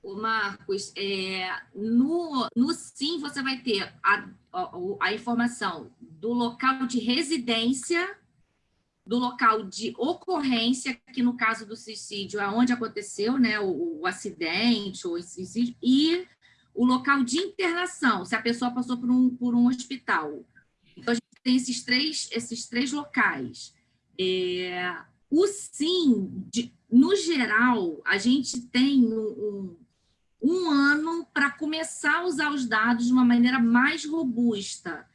O Marcos, é, no, no SIM você vai ter a, a, a, informação do local de residência, do local de ocorrência, que no caso do suicídio é onde aconteceu né, o, o acidente ou suicídio, e o local de internação, se a pessoa passou por um, por um hospital. Então, a gente tem esses três, esses três locais. É, o SIM, de, no geral, a gente tem um, um ano para começar a usar os dados de uma maneira mais robusta.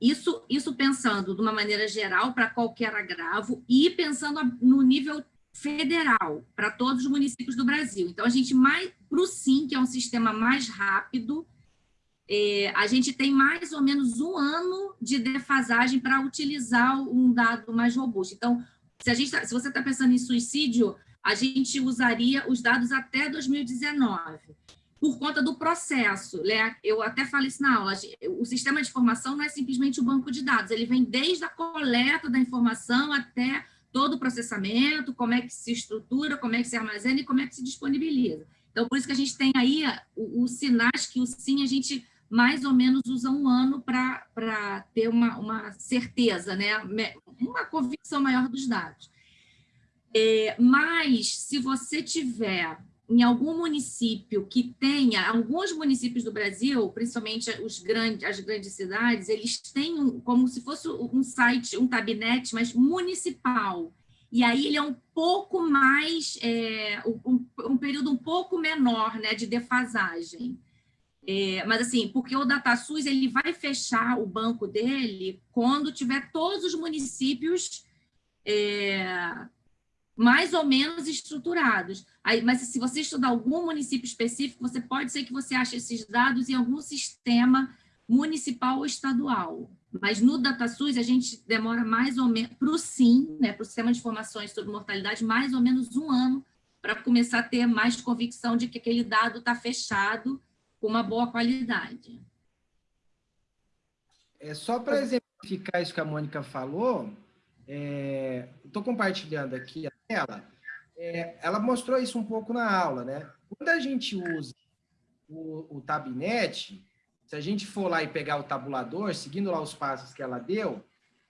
Isso, isso pensando de uma maneira geral para qualquer agravo e pensando no nível federal, para todos os municípios do Brasil. Então, a gente mais, para o SIM, que é um sistema mais rápido, é, a gente tem mais ou menos um ano de defasagem para utilizar um dado mais robusto. Então, se, a gente tá, se você está pensando em suicídio, a gente usaria os dados até 2019, por conta do processo. Né? Eu até falei isso na aula, o sistema de informação não é simplesmente o banco de dados, ele vem desde a coleta da informação até todo o processamento, como é que se estrutura, como é que se armazena e como é que se disponibiliza. Então, por isso que a gente tem aí os sinais que o sim a gente mais ou menos usa um ano para ter uma, uma certeza, né? uma convicção maior dos dados. É, mas, se você tiver em algum município que tenha, alguns municípios do Brasil, principalmente os grandes, as grandes cidades, eles têm um, como se fosse um site, um tabinete, mas municipal. E aí ele é um pouco mais, é, um, um, período um pouco menor né, de defasagem. É, mas assim, porque o DataSUS ele vai fechar o banco dele quando tiver todos os municípios é, mais ou menos estruturados. Aí, mas se você estudar algum município específico, você pode ser que você ache esses dados em algum sistema municipal ou estadual. Mas no DataSUS a gente demora mais ou menos, para o SIM, né, para o Sistema de Informações sobre Mortalidade, mais ou menos um ano para começar a ter mais convicção de que aquele dado está fechado com uma boa qualidade. É só para exemplificar isso que a Mônica falou, é, estou compartilhando aqui a tela, é, ela mostrou isso um pouco na aula, né? Quando a gente usa o, o Tabnet, se a gente for lá e pegar o tabulador, seguindo lá os passos que ela deu,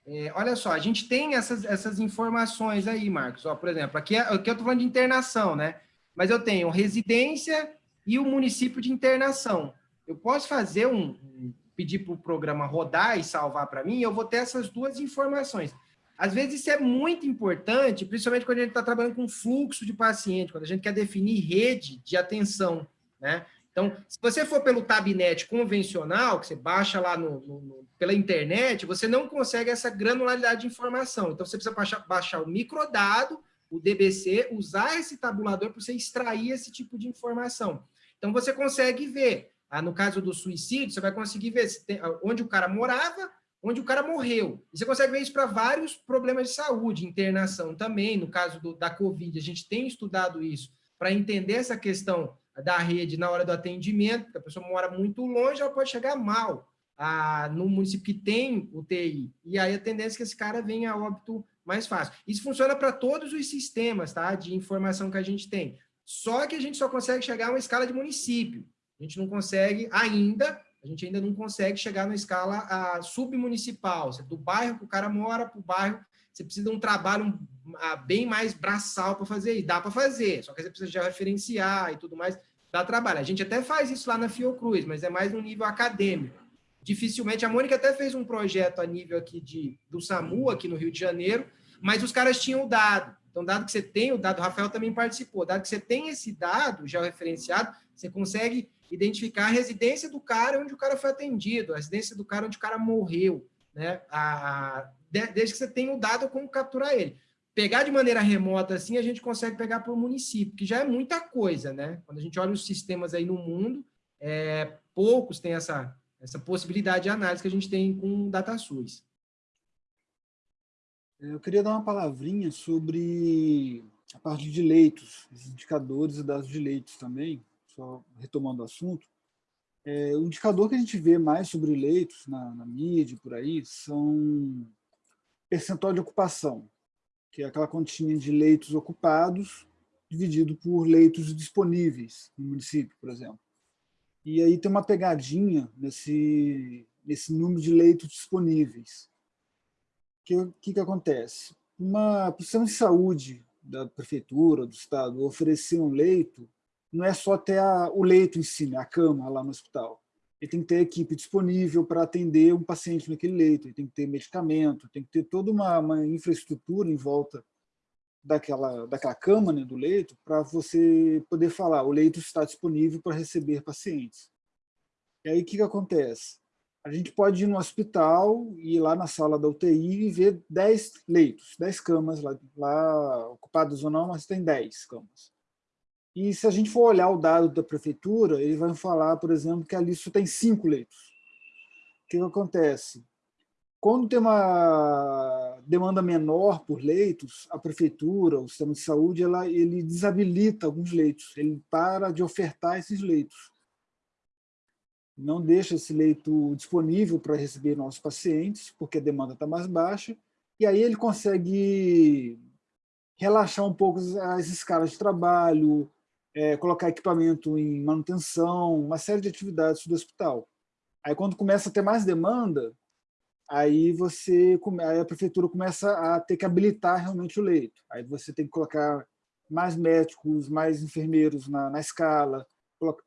é, olha só, a gente tem essas, essas informações aí, Marcos. Ó, por exemplo, aqui, é, aqui eu estou falando de internação, né? Mas eu tenho residência e o município de internação. Eu posso fazer um, pedir para o programa rodar e salvar para mim, eu vou ter essas duas informações. Às vezes isso é muito importante, principalmente quando a gente está trabalhando com fluxo de paciente, quando a gente quer definir rede de atenção, né? Então, se você for pelo Tabnet convencional, que você baixa lá no, no, no, pela internet, você não consegue essa granularidade de informação. Então, você precisa baixar, baixar o microdado, o DBC, usar esse tabulador para você extrair esse tipo de informação. Então, você consegue ver, ah, no caso do suicídio, você vai conseguir ver tem, onde o cara morava, onde o cara morreu. E você consegue ver isso para vários problemas de saúde, internação também, no caso do, da Covid, a gente tem estudado isso, para entender essa questão da rede na hora do atendimento, porque a pessoa mora muito longe, ela pode chegar mal ah, no município que tem UTI, e aí a tendência é que esse cara venha a óbito mais fácil. Isso funciona para todos os sistemas tá, de informação que a gente tem. Só que a gente só consegue chegar a uma escala de município. A gente não consegue ainda, a gente ainda não consegue chegar na escala submunicipal. Do bairro que o cara mora para o bairro, você precisa de um trabalho bem mais braçal para fazer, e dá para fazer, só que você precisa já referenciar e tudo mais, dá trabalho. A gente até faz isso lá na Fiocruz, mas é mais no nível acadêmico. Dificilmente, a Mônica até fez um projeto a nível aqui de, do SAMU, aqui no Rio de Janeiro, mas os caras tinham dado. Então, dado que você tem o dado, o Rafael também participou, dado que você tem esse dado já referenciado, você consegue identificar a residência do cara onde o cara foi atendido, a residência do cara onde o cara morreu, né? A, desde que você tenha o dado como capturar ele. Pegar de maneira remota assim, a gente consegue pegar o município, que já é muita coisa, né? Quando a gente olha os sistemas aí no mundo, é, poucos têm essa, essa possibilidade de análise que a gente tem com o DataSUS. Eu queria dar uma palavrinha sobre a parte de leitos, os indicadores e dados de leitos também, só retomando o assunto. É, o indicador que a gente vê mais sobre leitos na, na mídia, por aí, são percentual de ocupação, que é aquela continha de leitos ocupados dividido por leitos disponíveis no município, por exemplo. E aí tem uma pegadinha nesse, nesse número de leitos disponíveis que, que, que acontece? Uma, o sistema de saúde da prefeitura, do estado, oferecer um leito, não é só ter a, o leito em si, né, a cama lá no hospital. Ele tem que ter equipe disponível para atender um paciente naquele leito, ele tem que ter medicamento, tem que ter toda uma, uma infraestrutura em volta daquela, daquela cama, né, do leito, para você poder falar, o leito está disponível para receber pacientes. E aí o que, que acontece? A gente pode ir no hospital, ir lá na sala da UTI e ver 10 leitos, 10 camas lá, lá ocupadas ou não, mas tem 10 camas. E se a gente for olhar o dado da prefeitura, ele vai falar, por exemplo, que ali só tem cinco leitos. O que, que acontece? Quando tem uma demanda menor por leitos, a prefeitura, o sistema de saúde, ela, ele desabilita alguns leitos, ele para de ofertar esses leitos. Não deixa esse leito disponível para receber nossos pacientes, porque a demanda está mais baixa, e aí ele consegue relaxar um pouco as escalas de trabalho, é, colocar equipamento em manutenção, uma série de atividades do hospital. Aí, quando começa a ter mais demanda, aí você aí a prefeitura começa a ter que habilitar realmente o leito. Aí você tem que colocar mais médicos, mais enfermeiros na, na escala,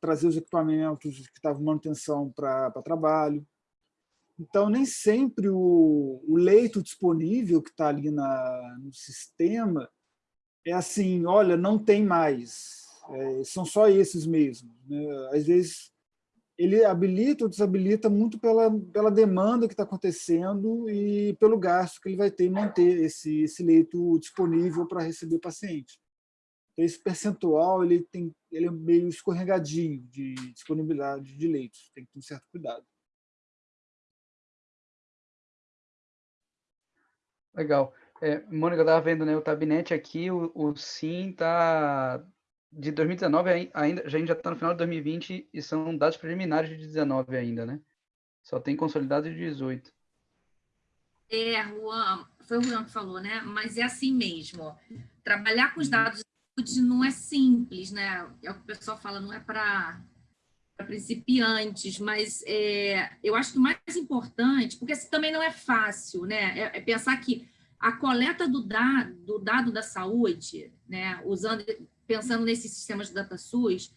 trazer os equipamentos que estavam manutenção para trabalho. Então, nem sempre o, o leito disponível que está ali na, no sistema é assim, olha, não tem mais, é, são só esses mesmo. Né? Às vezes, ele habilita ou desabilita muito pela, pela demanda que está acontecendo e pelo gasto que ele vai ter em manter esse, esse leito disponível para receber paciente. Então, esse percentual ele tem, ele é meio escorregadinho de disponibilidade de leitos, tem que ter um certo cuidado. Legal. É, Mônica, eu estava vendo né, o gabinete aqui, o, o SIM está de 2019 ainda, a gente já está no final de 2020 e são dados preliminares de 19 ainda, né? Só tem consolidado de 18. É, Juan, foi o Juan que falou, né? Mas é assim mesmo. Trabalhar com os uhum. dados não é simples, né? É o que o pessoal fala, não é para principiantes, mas é, eu acho que o mais importante, porque assim, também não é fácil, né? É, é pensar que a coleta do dado, do dado da saúde, né? Usando pensando nesses sistemas de DataSUS,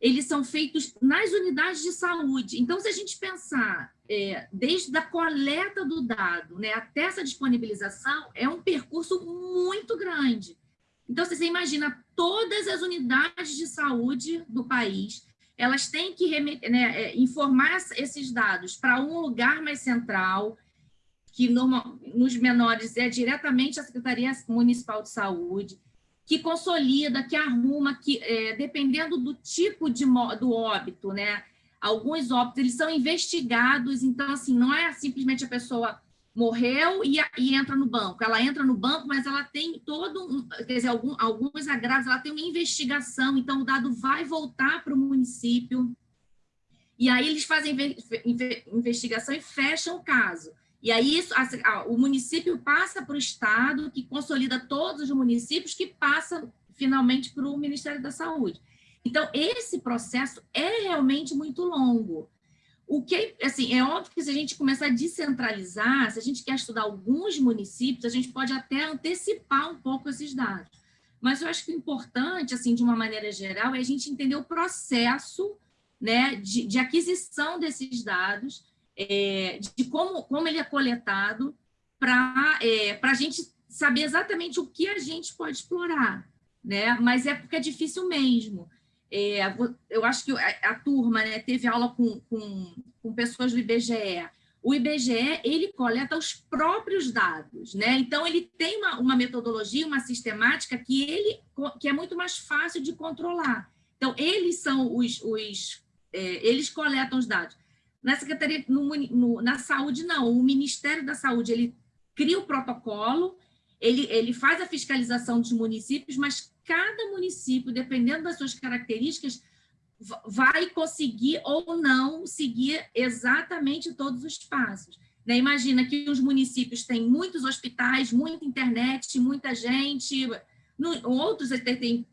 eles são feitos nas unidades de saúde. Então, se a gente pensar é, desde a coleta do dado né, até essa disponibilização, é um percurso muito grande. Então, você imagina todas as unidades de saúde do país, elas têm que né, é, informar esses dados para um lugar mais central, que nos menores é diretamente a Secretaria Municipal de Saúde, que consolida, que arruma, que é, dependendo do tipo de do óbito, né? Alguns óbitos eles são investigados, então assim não é simplesmente a pessoa morreu e, e entra no banco. Ela entra no banco, mas ela tem todo um, quer dizer, algum, alguns agravos, ela tem uma investigação, então o dado vai voltar para o município. E aí eles fazem investigação e fecham o caso. E aí isso, a, o município passa para o Estado, que consolida todos os municípios, que passa finalmente para o Ministério da Saúde. Então, esse processo é realmente muito longo. O que, assim, é óbvio que se a gente começar a descentralizar, se a gente quer estudar alguns municípios, a gente pode até antecipar um pouco esses dados. Mas eu acho que o importante, assim, de uma maneira geral, é a gente entender o processo né, de, de aquisição desses dados, é, de como, como ele é coletado, para é, a gente saber exatamente o que a gente pode explorar. Né? Mas é porque é difícil mesmo. É, eu acho que a, a turma né, teve aula com, com, com, pessoas do IBGE. O IBGE ele coleta os próprios dados, né? Então ele tem uma, uma metodologia, uma sistemática que ele que é muito mais fácil de controlar. Então eles são os, os é, eles coletam os dados. Na Secretaria, no, no, na saúde, não. O Ministério da Saúde, ele cria o protocolo, ele, ele faz a fiscalização dos municípios, mas cada município, dependendo das suas características, vai conseguir ou não seguir exatamente todos os passos. Né? Imagina que os municípios têm muitos hospitais, muita internet, muita gente, no, outros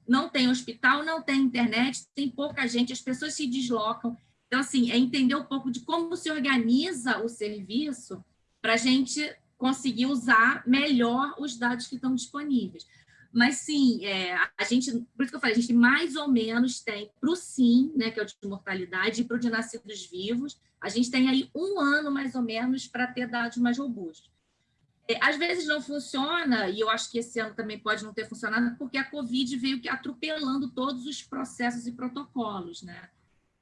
não tem hospital, não tem internet, tem pouca gente, as pessoas se deslocam. Então, assim, é entender um pouco de como se organiza o serviço para a gente conseguir usar melhor os dados que estão disponíveis. Mas sim, é, a gente, por isso que eu falei, a gente mais ou menos tem para o SIM, né, que é o de mortalidade, e para o de nascidos vivos, a gente tem aí um ano mais ou menos para ter dados mais robustos. É, às vezes não funciona, e eu acho que esse ano também pode não ter funcionado, porque a Covid veio atropelando todos os processos e protocolos, né?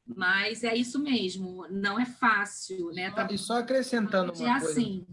Mas é isso mesmo, não é fácil, né? Tá... E só acrescentando uma é coisa. Assim.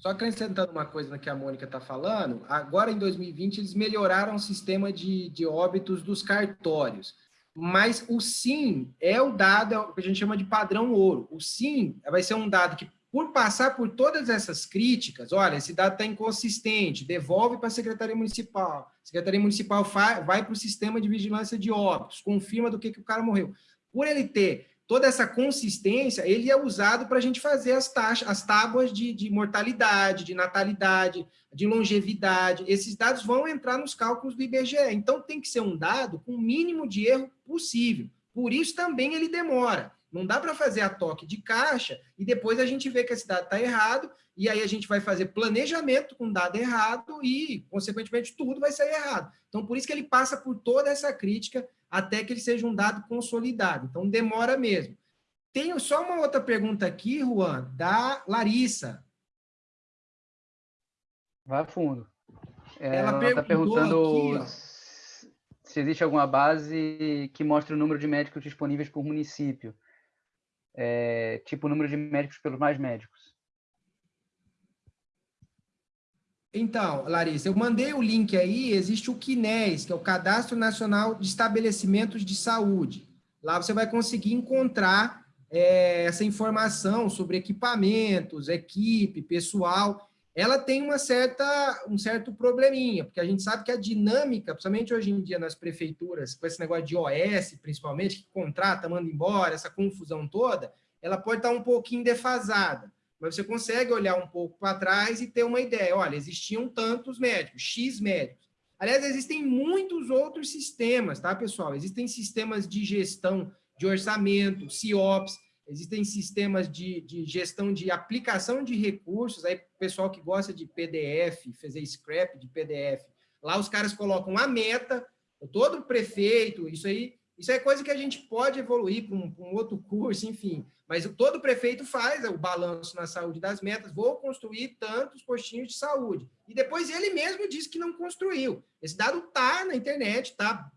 Só acrescentando uma coisa que a Mônica está falando, agora em 2020 eles melhoraram o sistema de, de óbitos dos cartórios. Mas o SIM é o dado, é o que a gente chama de padrão ouro. O SIM vai ser um dado que, por passar por todas essas críticas, olha, esse dado está inconsistente, devolve para a Secretaria Municipal. A Secretaria Municipal vai para o sistema de vigilância de óbitos, confirma do que, que o cara morreu. Por ele ter toda essa consistência, ele é usado para a gente fazer as taxas, as tábuas de, de, mortalidade, de natalidade, de longevidade. Esses dados vão entrar nos cálculos do IBGE. Então, tem que ser um dado com o mínimo de erro possível. Por isso, também ele demora. Não dá para fazer a toque de caixa e depois a gente vê que esse dado está errado e aí a gente vai fazer planejamento com dado errado e, consequentemente, tudo vai sair errado. Então, por isso que ele passa por toda essa crítica até que ele seja um dado consolidado. Então, demora mesmo. Tenho só uma outra pergunta aqui, Juan, da Larissa. Vai fundo. É, ela está perguntando aqui, se existe alguma base que mostre o número de médicos disponíveis por município. É, tipo o número de médicos pelos mais médicos. Então, Larissa, eu mandei o link aí, existe o CNES, que é o Cadastro Nacional de Estabelecimentos de Saúde. Lá você vai conseguir encontrar é, essa informação sobre equipamentos, equipe, pessoal. Ela tem uma certa, um certo probleminha, porque a gente sabe que a dinâmica, principalmente hoje em dia nas prefeituras, com esse negócio de OS, principalmente, que contrata, manda embora, essa confusão toda, ela pode estar um pouquinho defasada mas você consegue olhar um pouco para trás e ter uma ideia. Olha, existiam tantos médicos, X médicos. Aliás, existem muitos outros sistemas, tá, pessoal? Existem sistemas de gestão de orçamento, CIOPS, existem sistemas de, de gestão de aplicação de recursos, aí pessoal que gosta de PDF, fazer scrap de PDF, lá os caras colocam a meta, todo prefeito, isso aí isso é coisa que a gente pode evoluir um, um, outro curso, enfim. Mas todo prefeito faz o balanço na saúde das metas, vou construir tantos postinhos de saúde. E depois ele mesmo diz que não construiu. Esse dado está na internet, está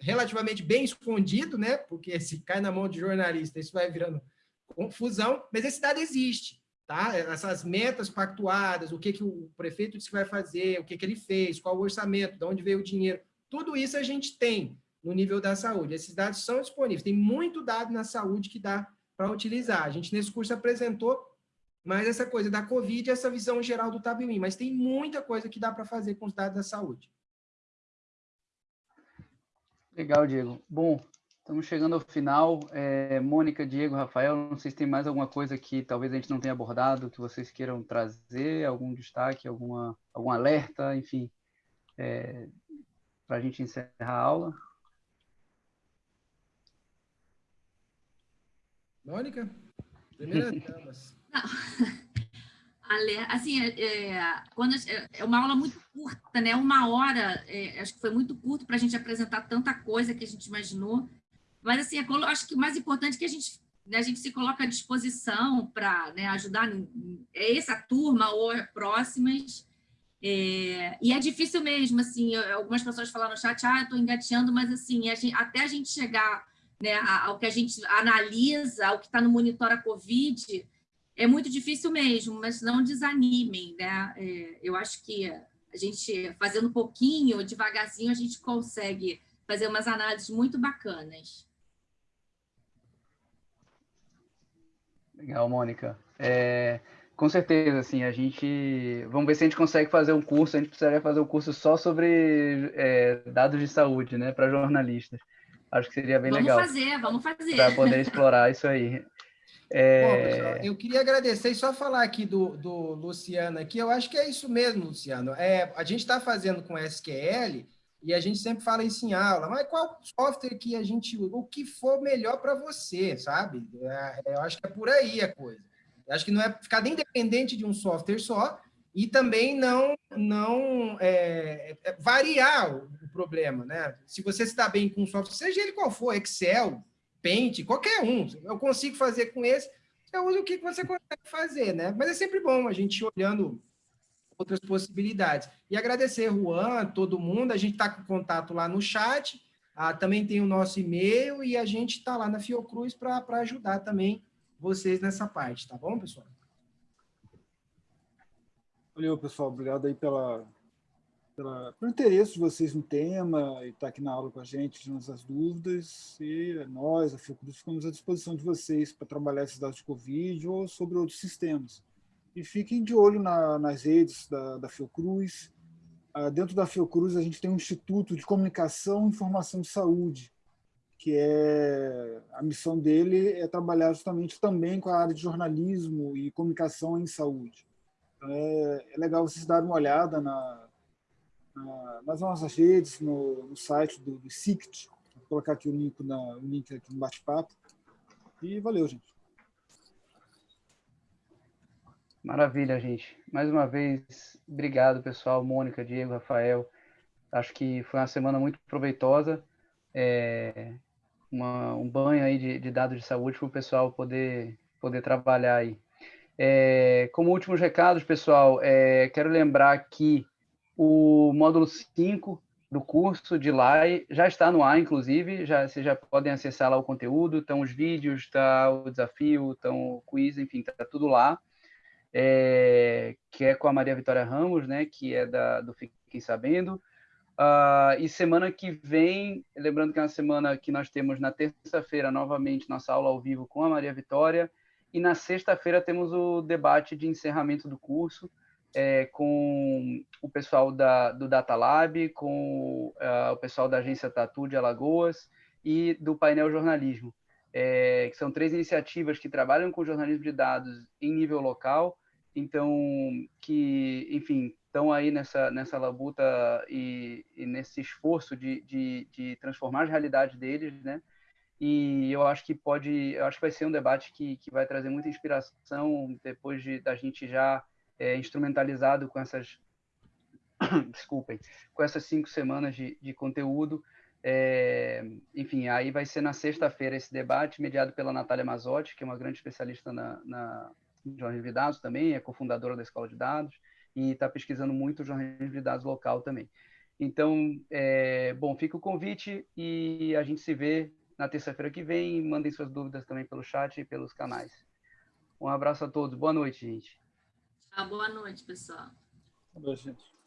relativamente bem escondido, né? Porque se cai na mão de jornalista, isso vai virando confusão, mas esse dado existe. Tá? Essas metas pactuadas, o que, que o prefeito disse que vai fazer, o que, que ele fez, qual o orçamento, de onde veio o dinheiro, tudo isso a gente tem no nível da saúde. Esses dados são disponíveis. Tem muito dado na saúde que dá para utilizar. A gente, nesse curso, apresentou mais essa coisa da Covid essa visão geral do Tabimim, mas tem muita coisa que dá para fazer com os dados da saúde. Legal, Diego. Bom, estamos chegando ao final. É, Mônica, Diego, Rafael, não sei se tem mais alguma coisa que talvez a gente não tenha abordado, que vocês queiram trazer, algum destaque, alguma, algum alerta, enfim, é, para a gente encerrar a aula. Mônica? Primeira <laughs> damas. <laughs> Assim, é, é, quando, é uma aula muito curta, né? Uma hora, é, acho que foi muito curto para a gente apresentar tanta coisa que a gente imaginou. Mas, assim, acho que o mais importante é que a gente, né, a gente se coloca à disposição para né, ajudar é essa turma ou próximas. É, e é difícil mesmo, assim, algumas pessoas falaram no chat, ah, estou engateando, mas, assim, a gente, até a gente chegar né, ao que a gente analisa, ao que está no monitor a Covid, é muito difícil mesmo, mas não desanimem. Né? É, eu acho que a gente, fazendo um pouquinho, devagarzinho, a gente consegue fazer umas análises muito bacanas. Legal, Mônica. É, com certeza, assim, a gente... Vamos ver se a gente consegue fazer um curso, a gente precisaria fazer um curso só sobre é, dados de saúde, né, para jornalistas. Acho que seria bem vamos legal. Vamos fazer, vamos fazer. Para poder explorar isso aí. <laughs> É... Bom, pessoal, eu queria agradecer e só falar aqui do, do Luciano aqui, eu acho que é isso mesmo, Luciano. É, a gente está fazendo com SQL e a gente sempre fala isso em aula, mas qual software que a gente usa? O que for melhor para você, sabe? É, eu acho que é por aí a coisa. Eu acho que não é ficar nem dependente de um software só, e também não, não é, é, variar o, problema. Né? Se você está bem com um software, seja ele qual for, Excel, Paint, qualquer um, eu consigo fazer com esse, eu uso o que você consegue fazer. Né? Mas é sempre bom a gente olhando outras possibilidades. E agradecer, Juan, todo mundo, a gente está com contato lá no chat, ah, também tem o nosso e-mail e a gente está lá na Fiocruz para ajudar também vocês nessa parte, tá bom, pessoal? Valeu, pessoal. Obrigado aí pela, pela, pelo interesse de vocês no tema e estar tá aqui na aula com a gente, tirando essas dúvidas. E nós, a Fiocruz, ficamos à disposição de vocês para trabalhar esses dados de Covid ou sobre outros sistemas. E fiquem de olho na, nas redes da, da Fiocruz. Ah, dentro da Fiocruz, a gente tem um Instituto de Comunicação e Informação de Saúde, que é a missão dele é trabalhar justamente também com a área de jornalismo e comunicação em saúde é, é legal vocês darem uma olhada na, na, nas nossas redes, no, no site do, do SICT. Vou colocar aqui o link, na, o link aqui no bate-papo. E valeu, gente. Maravilha, gente. Mais uma vez, obrigado, pessoal. Mônica, Diego, Rafael. Acho que foi uma semana muito proveitosa. É, uma, um banho aí de, de dados de saúde para o pessoal poder, poder trabalhar aí. É, como últimos recados, pessoal, é, quero lembrar que o módulo 5 do curso de LAI já está no ar, inclusive, já, vocês já podem acessar lá o conteúdo, estão os vídeos, está o desafio, estão o quiz, enfim, está tudo lá, é, que é com a Maria Vitória Ramos, né, que é da, do Fiquem Sabendo, Uh, e semana que vem, lembrando que é uma semana que nós temos na terça-feira, novamente, nossa aula ao vivo com a Maria Vitória, e na sexta-feira temos o debate de encerramento do curso é, com o pessoal da, do Data Lab, com uh, o pessoal da agência Tatu de Alagoas e do painel jornalismo, é, que são três iniciativas que trabalham com jornalismo de dados em nível local, então que, enfim, estão aí nessa, nessa labuta e, e nesse esforço de, de, de transformar as realidades deles, né? E eu acho que pode, eu acho que vai ser um debate que, que vai trazer muita inspiração depois de da gente já é, instrumentalizado com essas, <coughs> desculpem, com essas cinco semanas de, de conteúdo. É, enfim, aí vai ser na sexta-feira esse debate, mediado pela Natália Mazotti, que é uma grande especialista na, na jornalismo de dados também, é cofundadora da Escola de Dados e está pesquisando muito jornalismo de dados local também. Então, é, bom, fica o convite e a gente se vê na terça-feira que vem. Mandem suas dúvidas também pelo chat e pelos canais. Um abraço a todos. Boa noite, gente. Ah, boa noite, pessoal. Boa noite, gente.